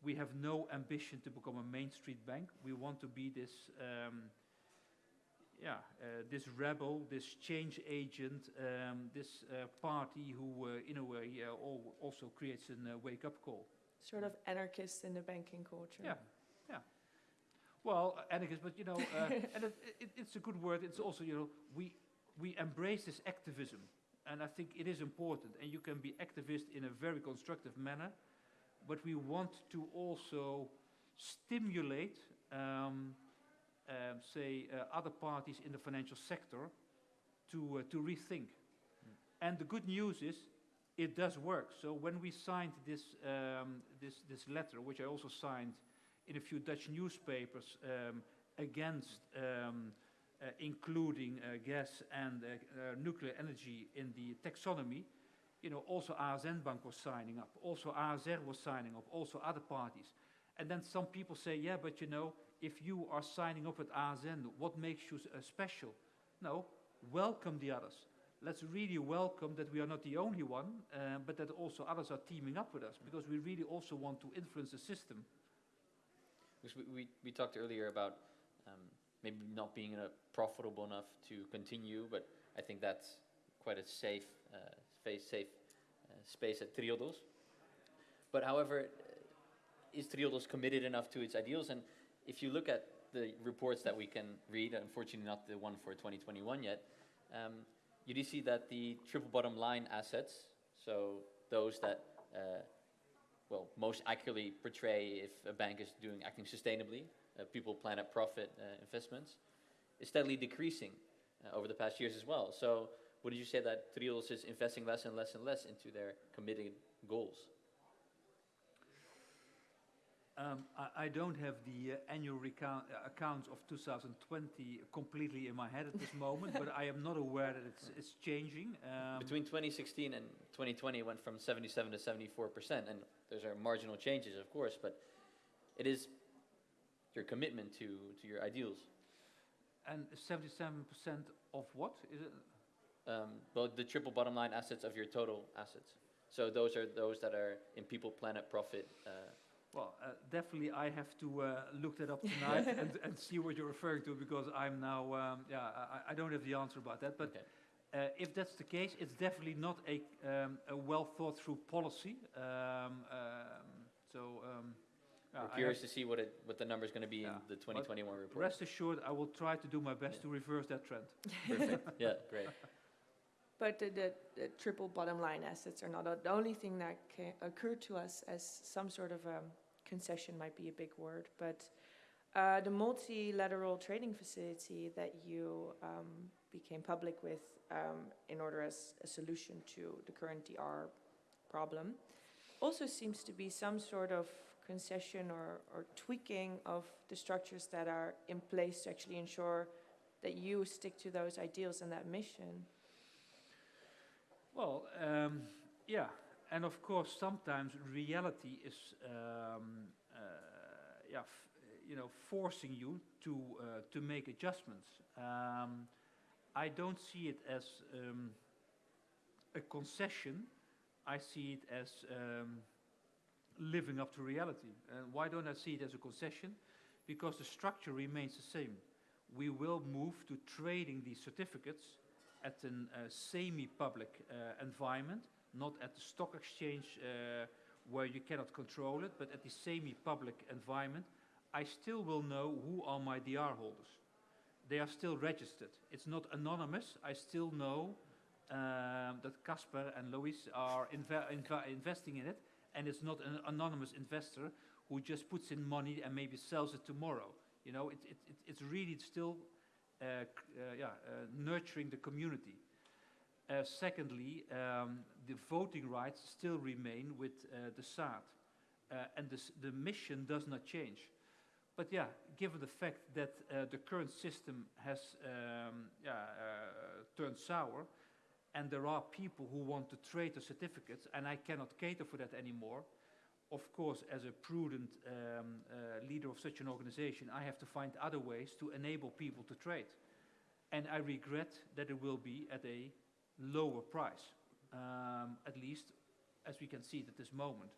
we have no ambition to become a Main Street bank. We want to be this, um, yeah, uh, this rebel, this change agent, um, this uh, party who, uh, in a way, uh, al also creates a uh, wake-up call. Sort of anarchist in the banking culture. Yeah. Well, anarchist, but you know, uh, and it, it, it's a good word. It's also, you know, we we embrace this activism, and I think it is important. And you can be activist in a very constructive manner, but we want to also stimulate, um, uh, say, uh, other parties in the financial sector to uh, to rethink. Mm. And the good news is, it does work. So when we signed this um, this this letter, which I also signed in a few Dutch newspapers um, against um, uh, including uh, gas and uh, uh, nuclear energy in the taxonomy. You know, also ASN Bank was signing up, also ASR was signing up, also other parties. and then some people say, yeah, but you know, if you are signing up with ASN, what makes you uh, special? No, welcome the others. Let's really welcome that we are not the only one, uh, but that also others are teaming up with us because we really also want to influence the system. Because we, we, we talked earlier about um, maybe not being uh, profitable enough to continue, but I think that's quite a safe, uh, space, safe uh, space at Triodos. But however, is Triodos committed enough to its ideals? And if you look at the reports that we can read, unfortunately not the one for 2021 yet, um, you do see that the triple bottom line assets, so those that uh, well, most accurately portray if a bank is doing acting sustainably, uh, people, planet, profit uh, investments, is steadily decreasing uh, over the past years as well. So, would you say that Triodos is investing less and less and less into their committed goals? Um, I, I don't have the uh, annual recount, uh, accounts of 2020 completely in my head at this moment, but I am not aware that it's, it's changing. Um, Between 2016 and 2020, it went from 77 to 74 percent, and those are marginal changes, of course, but it is your commitment to, to your ideals. and 77% of what? Is it? um, well, the triple bottom line assets of your total assets. So those are those that are in people, planet, profit. Uh, Well, uh, definitely I have to uh, look that up tonight and, and see what you're referring to because I'm now, um, yeah, I, I don't have the answer about that. But okay. uh, if that's the case, it's definitely not a, um, a well thought through policy. Um, um, so, um, yeah, We're curious to see what it what the number's going to be Yeah. in the 2021 report. rest assured, I will try to do my best Yeah. to reverse that trend. Perfect. Yeah, great. But the, the, the triple bottom line assets are not the only thing that ca- occurred to us as some sort of um, concession might be a big word, but uh, the multilateral trading facility that you um, became public with um, in order as a solution to the current DR problem also seems to be some sort of concession or, or tweaking of the structures that are in place to actually ensure that you stick to those ideals and that mission. Well, um, yeah, and of course, sometimes reality is, um, uh, yeah, you know, forcing you to uh, to make adjustments. Um, I don't see it as um, a concession. I see it as um, living up to reality. And why don't I see it as a concession? Because the structure remains the same. We will move to trading these certificates at a uh, semi-public uh, environment, not at the stock exchange uh, where you cannot control it, but at the semi-public environment, I still will know who are my DR holders. They are still registered. It's not anonymous. I still know um, that Casper and Lois are inv- investing in it, and it's not an anonymous investor who just puts in money and maybe sells it tomorrow. You know, it, it, it, it's really still uh, uh, yeah, uh, nurturing the community. Uh, secondly, um, the voting rights still remain with uh, the SAAT, uh, and the, the mission does not change. But yeah, given the fact that uh, the current system has um, yeah, uh, turned sour, and there are people who want to trade the certificates, and I cannot cater for that anymore. Of course, as a prudent um, uh, leader of such an organization, I have to find other ways to enable people to trade. And I regret that it will be at a lower price, um, at least as we can see it at this moment.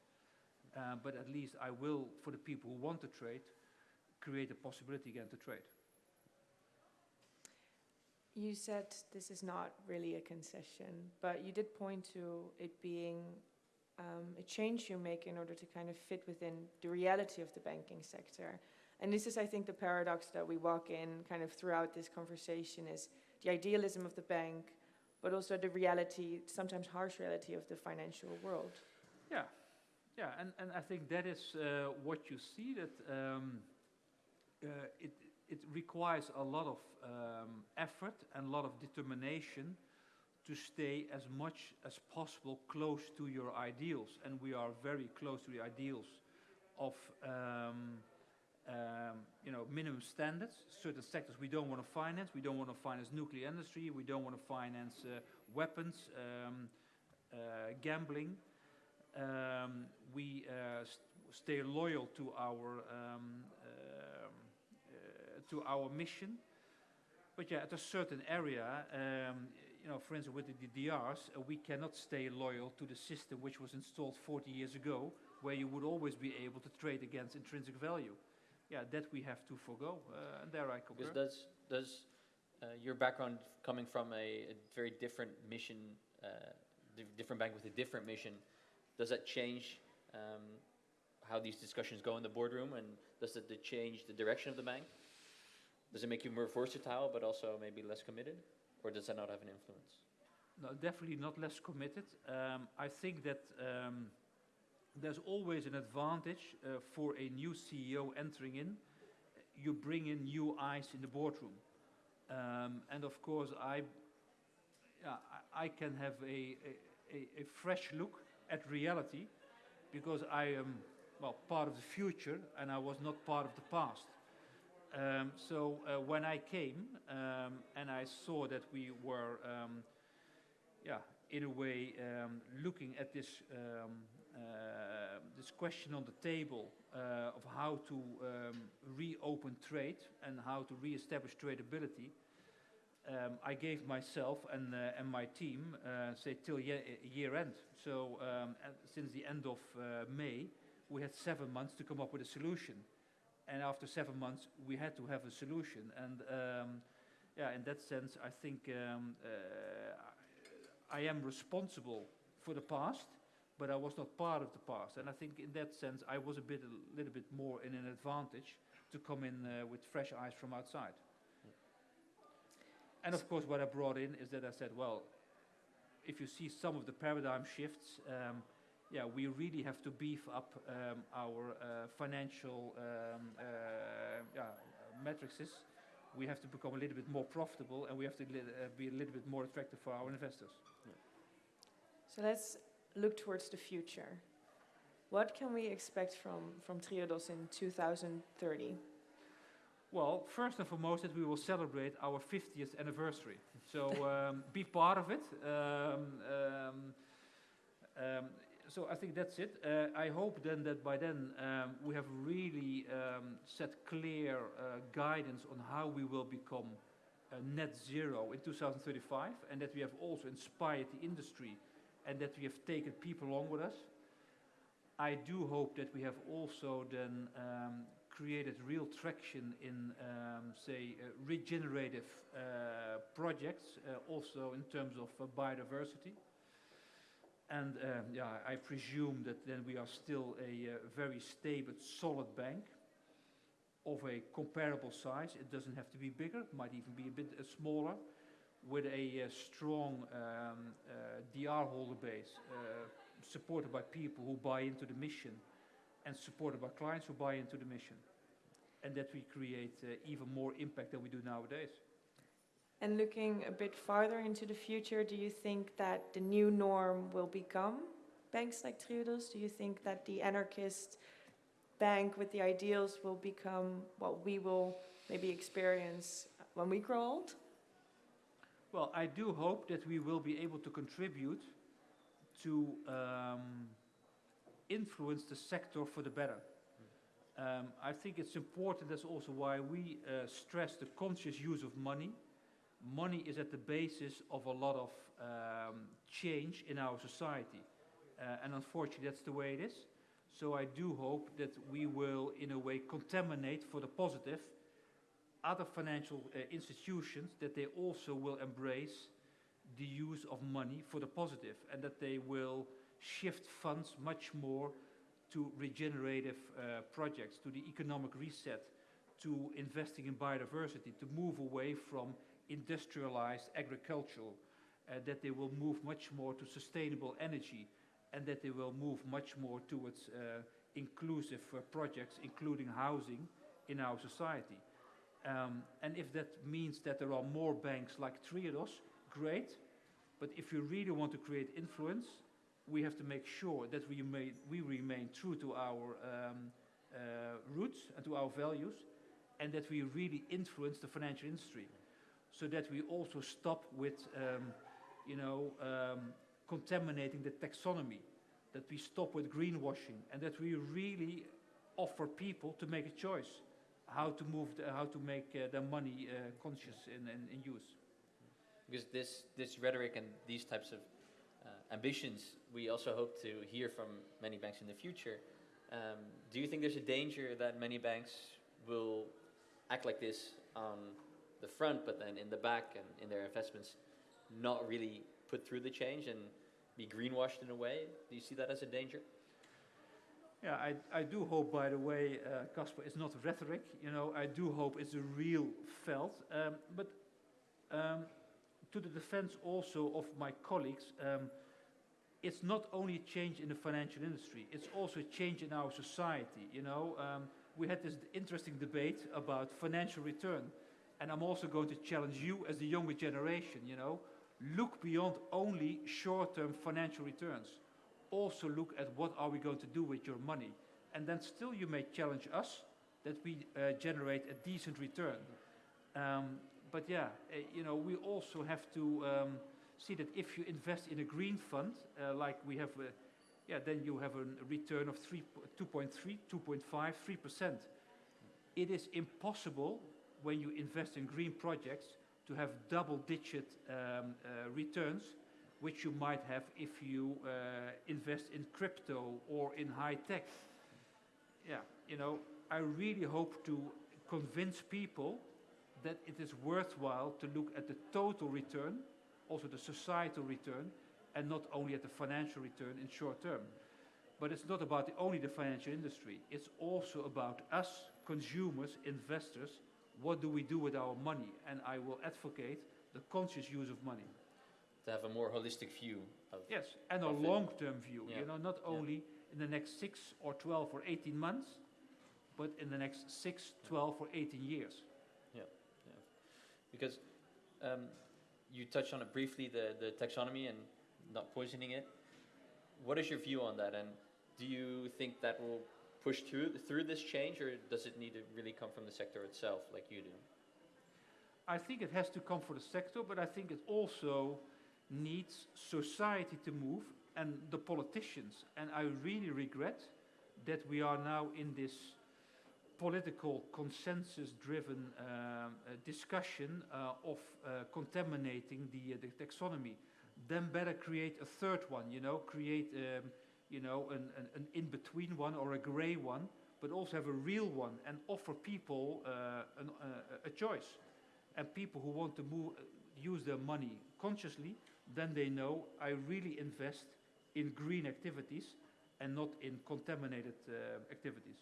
Uh, but at least I will, for the people who want to trade, create a possibility again to trade. You said this is not really a concession, but you did point to it being um, a change you make in order to kind of fit within the reality of the banking sector. And this is, I think, the paradox that we walk in kind of throughout this conversation is the idealism of the bank, but also the reality, sometimes harsh reality of the financial world. Yeah, yeah, and, and I think that is uh, what you see that um, uh, it, it requires a lot of um, effort and a lot of determination to stay as much as possible close to your ideals. And we are very close to the ideals of um, um, you know, minimum standards. Certain sectors we don't want to finance. We don't want to finance nuclear industry. We don't want to finance uh, weapons, um, uh, gambling. Um, we uh, st- stay loyal to our um, um, uh, to our mission. But yeah, at a certain area, um, you know, for instance, with the DDRs, uh, we cannot stay loyal to the system which was installed 40 years ago, where you would always be able to trade against intrinsic value. Yeah, that we have to forego, uh, and there I concur. Because does does uh, your background coming from a, a very different mission, uh, di- different bank with a different mission, does that change um, how these discussions go in the boardroom, and does it change the direction of the bank? Does it make you more versatile, but also maybe less committed, or does that not have an influence? No, definitely not less committed. Um, I think that um, there's always an advantage uh, for a new CEO entering in. You bring in new eyes in the boardroom. Um, and of course, I, yeah, I, can have a, a, a, fresh look at reality because I am, well, part of the future and I was not part of the past. Um, so uh, when I came um, and I saw that we were um, yeah, in a way, um, looking at this um, this question on the table uh, of how to um, reopen trade and how to re-establish tradability, um, I gave myself and uh, and my team uh, say till year, year end. So um, since the end of uh, May, we had seven months to come up with a solution, and after seven months, we had to have a solution. And um, yeah, in that sense, I think um, uh, I am responsible for the past, but I was not part of the past. And I think in that sense, I was a bit, a little bit more in an advantage to come in uh, with fresh eyes from outside. And of course, what I brought in is that I said, well, if you see some of the paradigm shifts, um, yeah, we really have to beef up um, our uh, financial um, uh, yeah, matrices. We have to become a little bit more profitable, and we have to uh, be a little bit more attractive for our investors. So let's look towards the future. What can we expect from, from Triodos in 2030? Well, first and foremost, that we will celebrate our 50th anniversary. So um, be part of it. Um, um, um, so I think that's it. Uh, I hope then that by then um, we have really um, set clear uh, guidance on how we will become uh, net zero in 2035, and that we have also inspired the industry, and that we have taken people along with us. I do hope that we have also then um, created real traction in, um, say, uh, regenerative uh, projects, uh, also in terms of uh, biodiversity. And um, yeah, I presume that then we are still a uh, very stable, solid bank of a comparable size. It doesn't have to be bigger, it might even be a bit uh, smaller, with a uh, strong um, uh, DR holder base, uh, supported by people who buy into the mission and supported by clients who buy into the mission. And that we create even more impact than we do nowadays. And looking a bit farther into the future, do you think that the new norm will become banks like Triodos? Do you think that the anarchist bank with the ideals will become what we will maybe experience when we grow old? Well, I do hope that we will be able to contribute to um, influence the sector for the better. Um, I think it's important, that's also why we uh, stress the conscious use of money. Money is at the basis of a lot of um, change in our society. Uh, and unfortunately, that's the way it is. So I do hope that we will, in a way, contaminate for the positive other financial uh, institutions, that they also will embrace the use of money for the positive and that they will shift funds much more to regenerative uh, projects, to the economic reset, to investing in biodiversity, to move away from industrialized agricultural, uh, that they will move much more to sustainable energy, and that they will move much more towards uh, inclusive uh, projects, including housing in our society. Um, and if that means that there are more banks like Triodos, great. But if you really want to create influence, we have to make sure that we, may, we remain true to our um, uh, roots and to our values, and that we really influence the financial industry, so that we also stop with, um, you know, um, contaminating the taxonomy. that we stop with greenwashing, and that we really offer people to make a choice how to move, the, how to make uh, their money uh, conscious in, in, in use. Because this, this rhetoric and these types of uh, ambitions, we also hope to hear from many banks in the future. Um, do you think there's a danger that many banks will act like this on the front, but then in the back and in their investments, not really put through the change and be greenwashed in a way? Do you see that as a danger? Yeah, I, I do hope, by the way, uh, Casper, it's not rhetoric. You know, I do hope it's a real felt. Um, but um, to the defense also of my colleagues, um, it's not only a change in the financial industry, it's also a change in our society. You know, um, we had this interesting debate about financial return. And I'm also going to challenge you as the younger generation, you know, look beyond only short-term financial returns also look at what are we going to do with your money. And then still you may challenge us that we uh, generate a decent return. Um, but yeah, uh, you know, we also have to um, see that if you invest in a green fund, uh, like we have, uh, yeah, then you have a return of 3, 2.3, 2.5, 3%. It is impossible when you invest in green projects to have double-digit um, uh, returns which you might have if you uh, invest in crypto or in high tech. Yeah, you know, I really hope to convince people that it is worthwhile to look at the total return, also the societal return, and not only at the financial return in short term. But it's not about the, only the financial industry. It's also about us, consumers, investors. What do we do with our money? And I will advocate the conscious use of money. To have a more holistic view of Yes, and a long-term view, Yeah. you know, not Yeah. only in the next six or 12 or 18 months, but in the next six, 12 or 18 years. Yeah. Because um, you touched on it briefly, the, the taxonomy and not poisoning it. What is your view on that? And do you think that will push through, through this change, or does it need to really come from the sector itself, like you do? I think it has to come for the sector, but I think it also needs society to move and the politicians. And I really regret that we are now in this political consensus-driven um, uh, discussion uh, of uh, contaminating the, uh, the taxonomy. Then better create a third one, you know, create, um, you know, an, an, an in-between one or a gray one, but also have a real one and offer people uh, an, uh, a choice. And people who want to move, use their money consciously, then they know I really invest in green activities and not in contaminated uh, activities.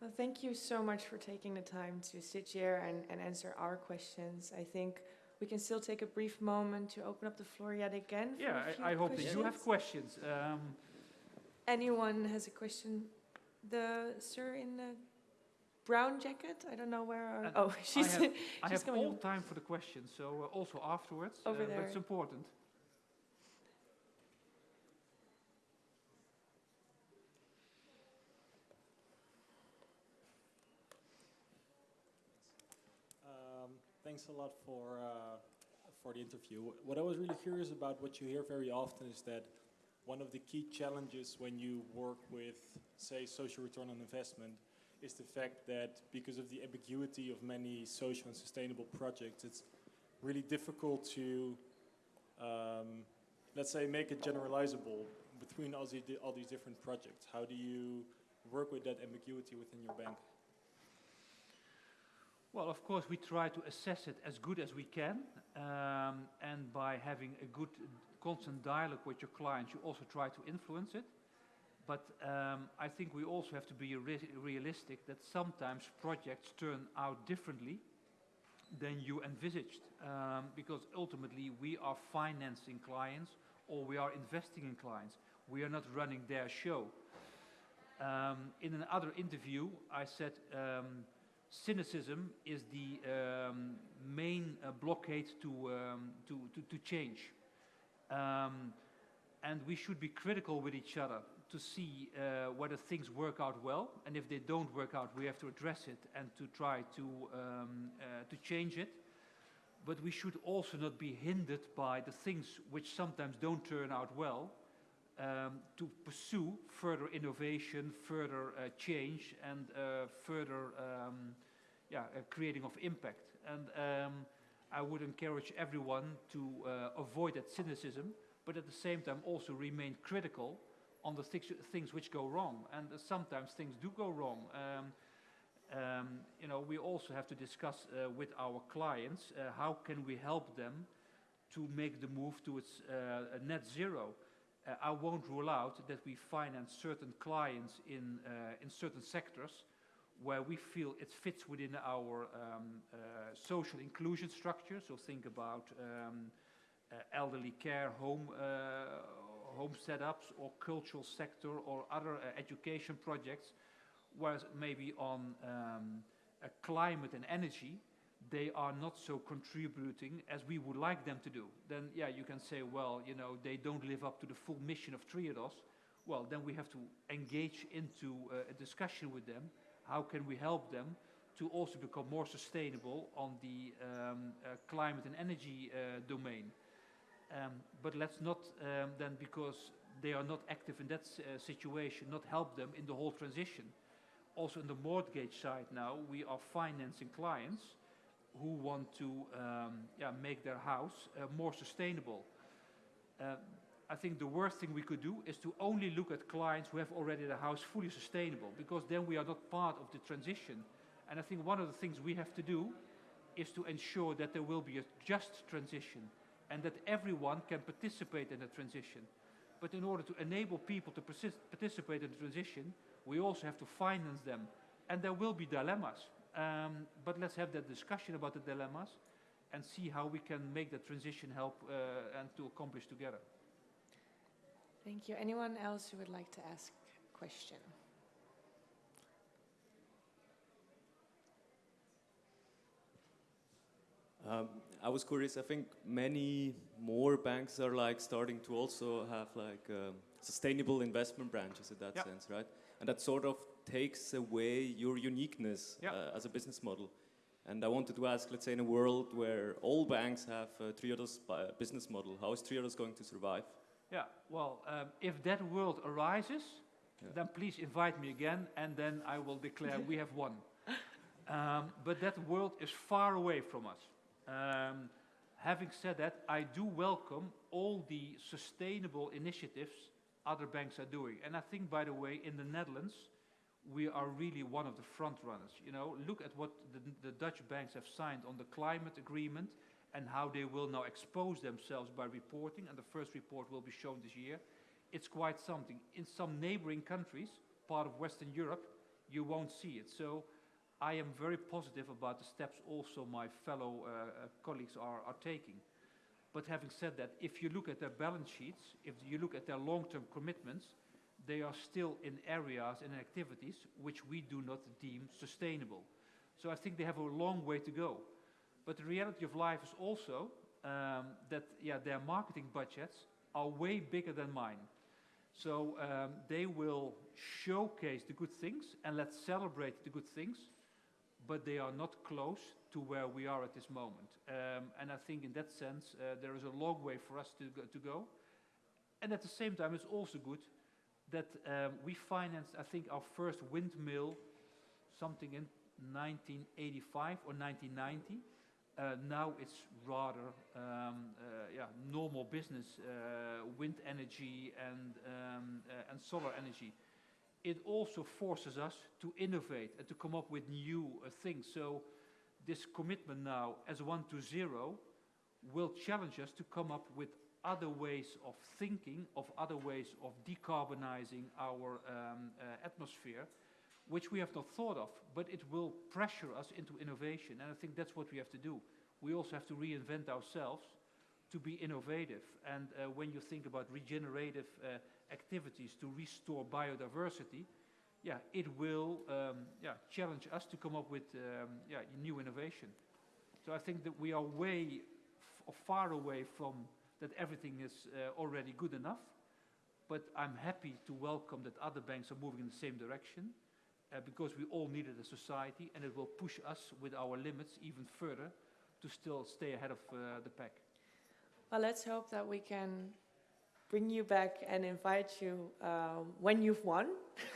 Well, thank you so much for taking the time to sit here and, and answer our questions. I think we can still take a brief moment to open up the floor yet again. For Yeah, I, I hope that you have questions. questions. Um, Anyone has a question? The sir in the brown jacket? I don't know where. Our, Uh, oh, she's. have- I She's have coming all over. time for the questions, so uh, also afterwards. Over uh, But it's important. Um, Thanks a lot for, uh, for the interview. What I was really curious about, what you hear very often, is that one of the key challenges when you work with, say, social return on investment, is the fact that because of the ambiguity of many social and sustainable projects, it's really difficult to, um, let's say, make it generalizable between all, the, all these different projects. How do you work with that ambiguity within your bank? Well, of course, we try to assess it as good as we can, um, and by having a good, constant dialogue with your clients, you also try to influence it. But um, I think we also have to be re- realistic that sometimes projects turn out differently than you envisaged, um, because ultimately we are financing clients or we are investing in clients. We are not running their show. Um, in another interview, I said. Um, cynicism is the um, main uh, blockade to, um, to, to, to change. And we should be critical with each other to see uh, whether things work out well. And if they don't work out, we have to address it and to try to, um, uh, to change it. But we should also not be hindered by the things which sometimes don't turn out well. um, to pursue further innovation, further uh, change, and uh, further um, yeah, uh, creating of impact. And um, I would encourage everyone to uh, avoid that cynicism, but at the same time also remain critical on the things, which go wrong. And uh, sometimes things do go wrong. Um, um, you know, we also have to discuss uh, with our clients uh, how can we help them to make the move towards uh, net zero. Uh, I won't rule out that we finance certain clients in, uh, in certain sectors where we feel it fits within our um, social inclusion structure. So think about um, elderly care, home, home setups, or cultural sector, or other uh, education projects, whereas maybe on um, climate and energy, they are not so contributing as we would like them to do. Then, yeah, you can say, well, you know, they don't live up to the full mission of Triodos. Well, then we have to engage into uh, a discussion with them how can we help them to also become more sustainable on the um, uh, climate and energy uh, domain. Um, but let's not um, then, because they are not active in that uh, situation, not help them in the whole transition. Also, in the mortgage side now, we are financing clients who want to um, yeah, make their house uh, more sustainable. Uh, I think the worst thing we could do is to only look at clients who have already the house fully sustainable, because then we are not part of the transition. And I think one of the things we have to do is to ensure that there will be a just transition and that everyone can participate in the transition. But in order to enable people to participate in the transition, we also have to finance them. And there will be dilemmas. Um, but let's have that discussion about the dilemmas and see how we can make the transition help uh, and to accomplish together. Thank you. Anyone else who would like to ask a question? Um, I was curious. I think many more banks are like starting to also have like um, sustainable investment branches in that Yeah. sense, right? And that sort of takes away your uniqueness Yeah. uh, as a business model. And I wanted to ask, let's say, in a world where all banks have a Triodos bu- business model, how is Triodos going to survive? Yeah, well, um, if that world arises, Yeah. then please invite me again, and then I will declare we have won. Um, but that world is far away from us. Um, having said that, I do welcome all the sustainable initiatives other banks are doing. And I think, by the way, in the Netherlands, we are really one of the front runners. You know, look at what the, the Dutch banks have signed on the climate agreement and how they will now expose themselves by reporting, and the first report will be shown this year. It's quite something. In some neighboring countries, part of Western Europe, you won't see it. So I am very positive about the steps also my fellow uh, uh, colleagues are, are taking. But having said that, if you look at their balance sheets, if you look at their long-term commitments, they are still in areas and activities which we do not deem sustainable. So I think they have a long way to go. But the reality of life is also um, that yeah, their marketing budgets are way bigger than mine. So um, they will showcase the good things and let's celebrate the good things, but they are not close to where we are at this moment. Um, and I think in that sense, uh, there is a long way for us to go, to go. And at the same time, it's also good that um, we financed, I think, our first windmill something in 1985 or 1990. Uh, now it's rather um, uh, yeah, normal business, uh, wind energy and, um, uh, and solar energy. It also forces us to innovate and to come up with new uh, things. So this commitment now as one to zero will challenge us to come up with other ways of thinking, of other ways of decarbonizing our um, uh, atmosphere, which we have not thought of, but it will pressure us into innovation. And I think that's what we have to do. We also have to reinvent ourselves to be innovative. And uh, when you think about regenerative uh, activities to restore biodiversity, yeah, it will um, yeah, challenge us to come up with um, yeah, new innovation. So I think that we are way far away from that everything is uh, already good enough. But I'm happy to welcome that other banks are moving in the same direction uh, because we all need it as a society and it will push us with our limits even further to still stay ahead of uh, the pack. Well, let's hope that we can bring you back and invite you um, when you've won,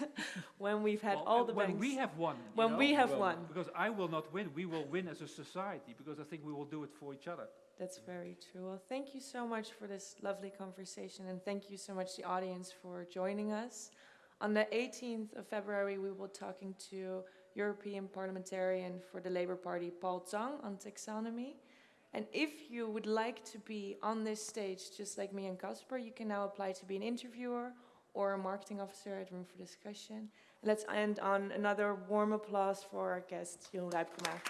when we've had Well, all the when banks. we have won. When know? we have Well, won. Because I will not win. We will win as a society because I think we will do it for each other. That's very true. Well, thank you so much for this lovely conversation, and thank you so much, the audience, for joining us. On the 18th of February, we will be talking to European parliamentarian for the Labour Party, Paul Tang, on taxonomy. And if you would like to be on this stage, just like me and Casper, you can now apply to be an interviewer or a marketing officer at Room for Discussion. Let's end on another warm applause for our guest, Jeroen Rijpkema.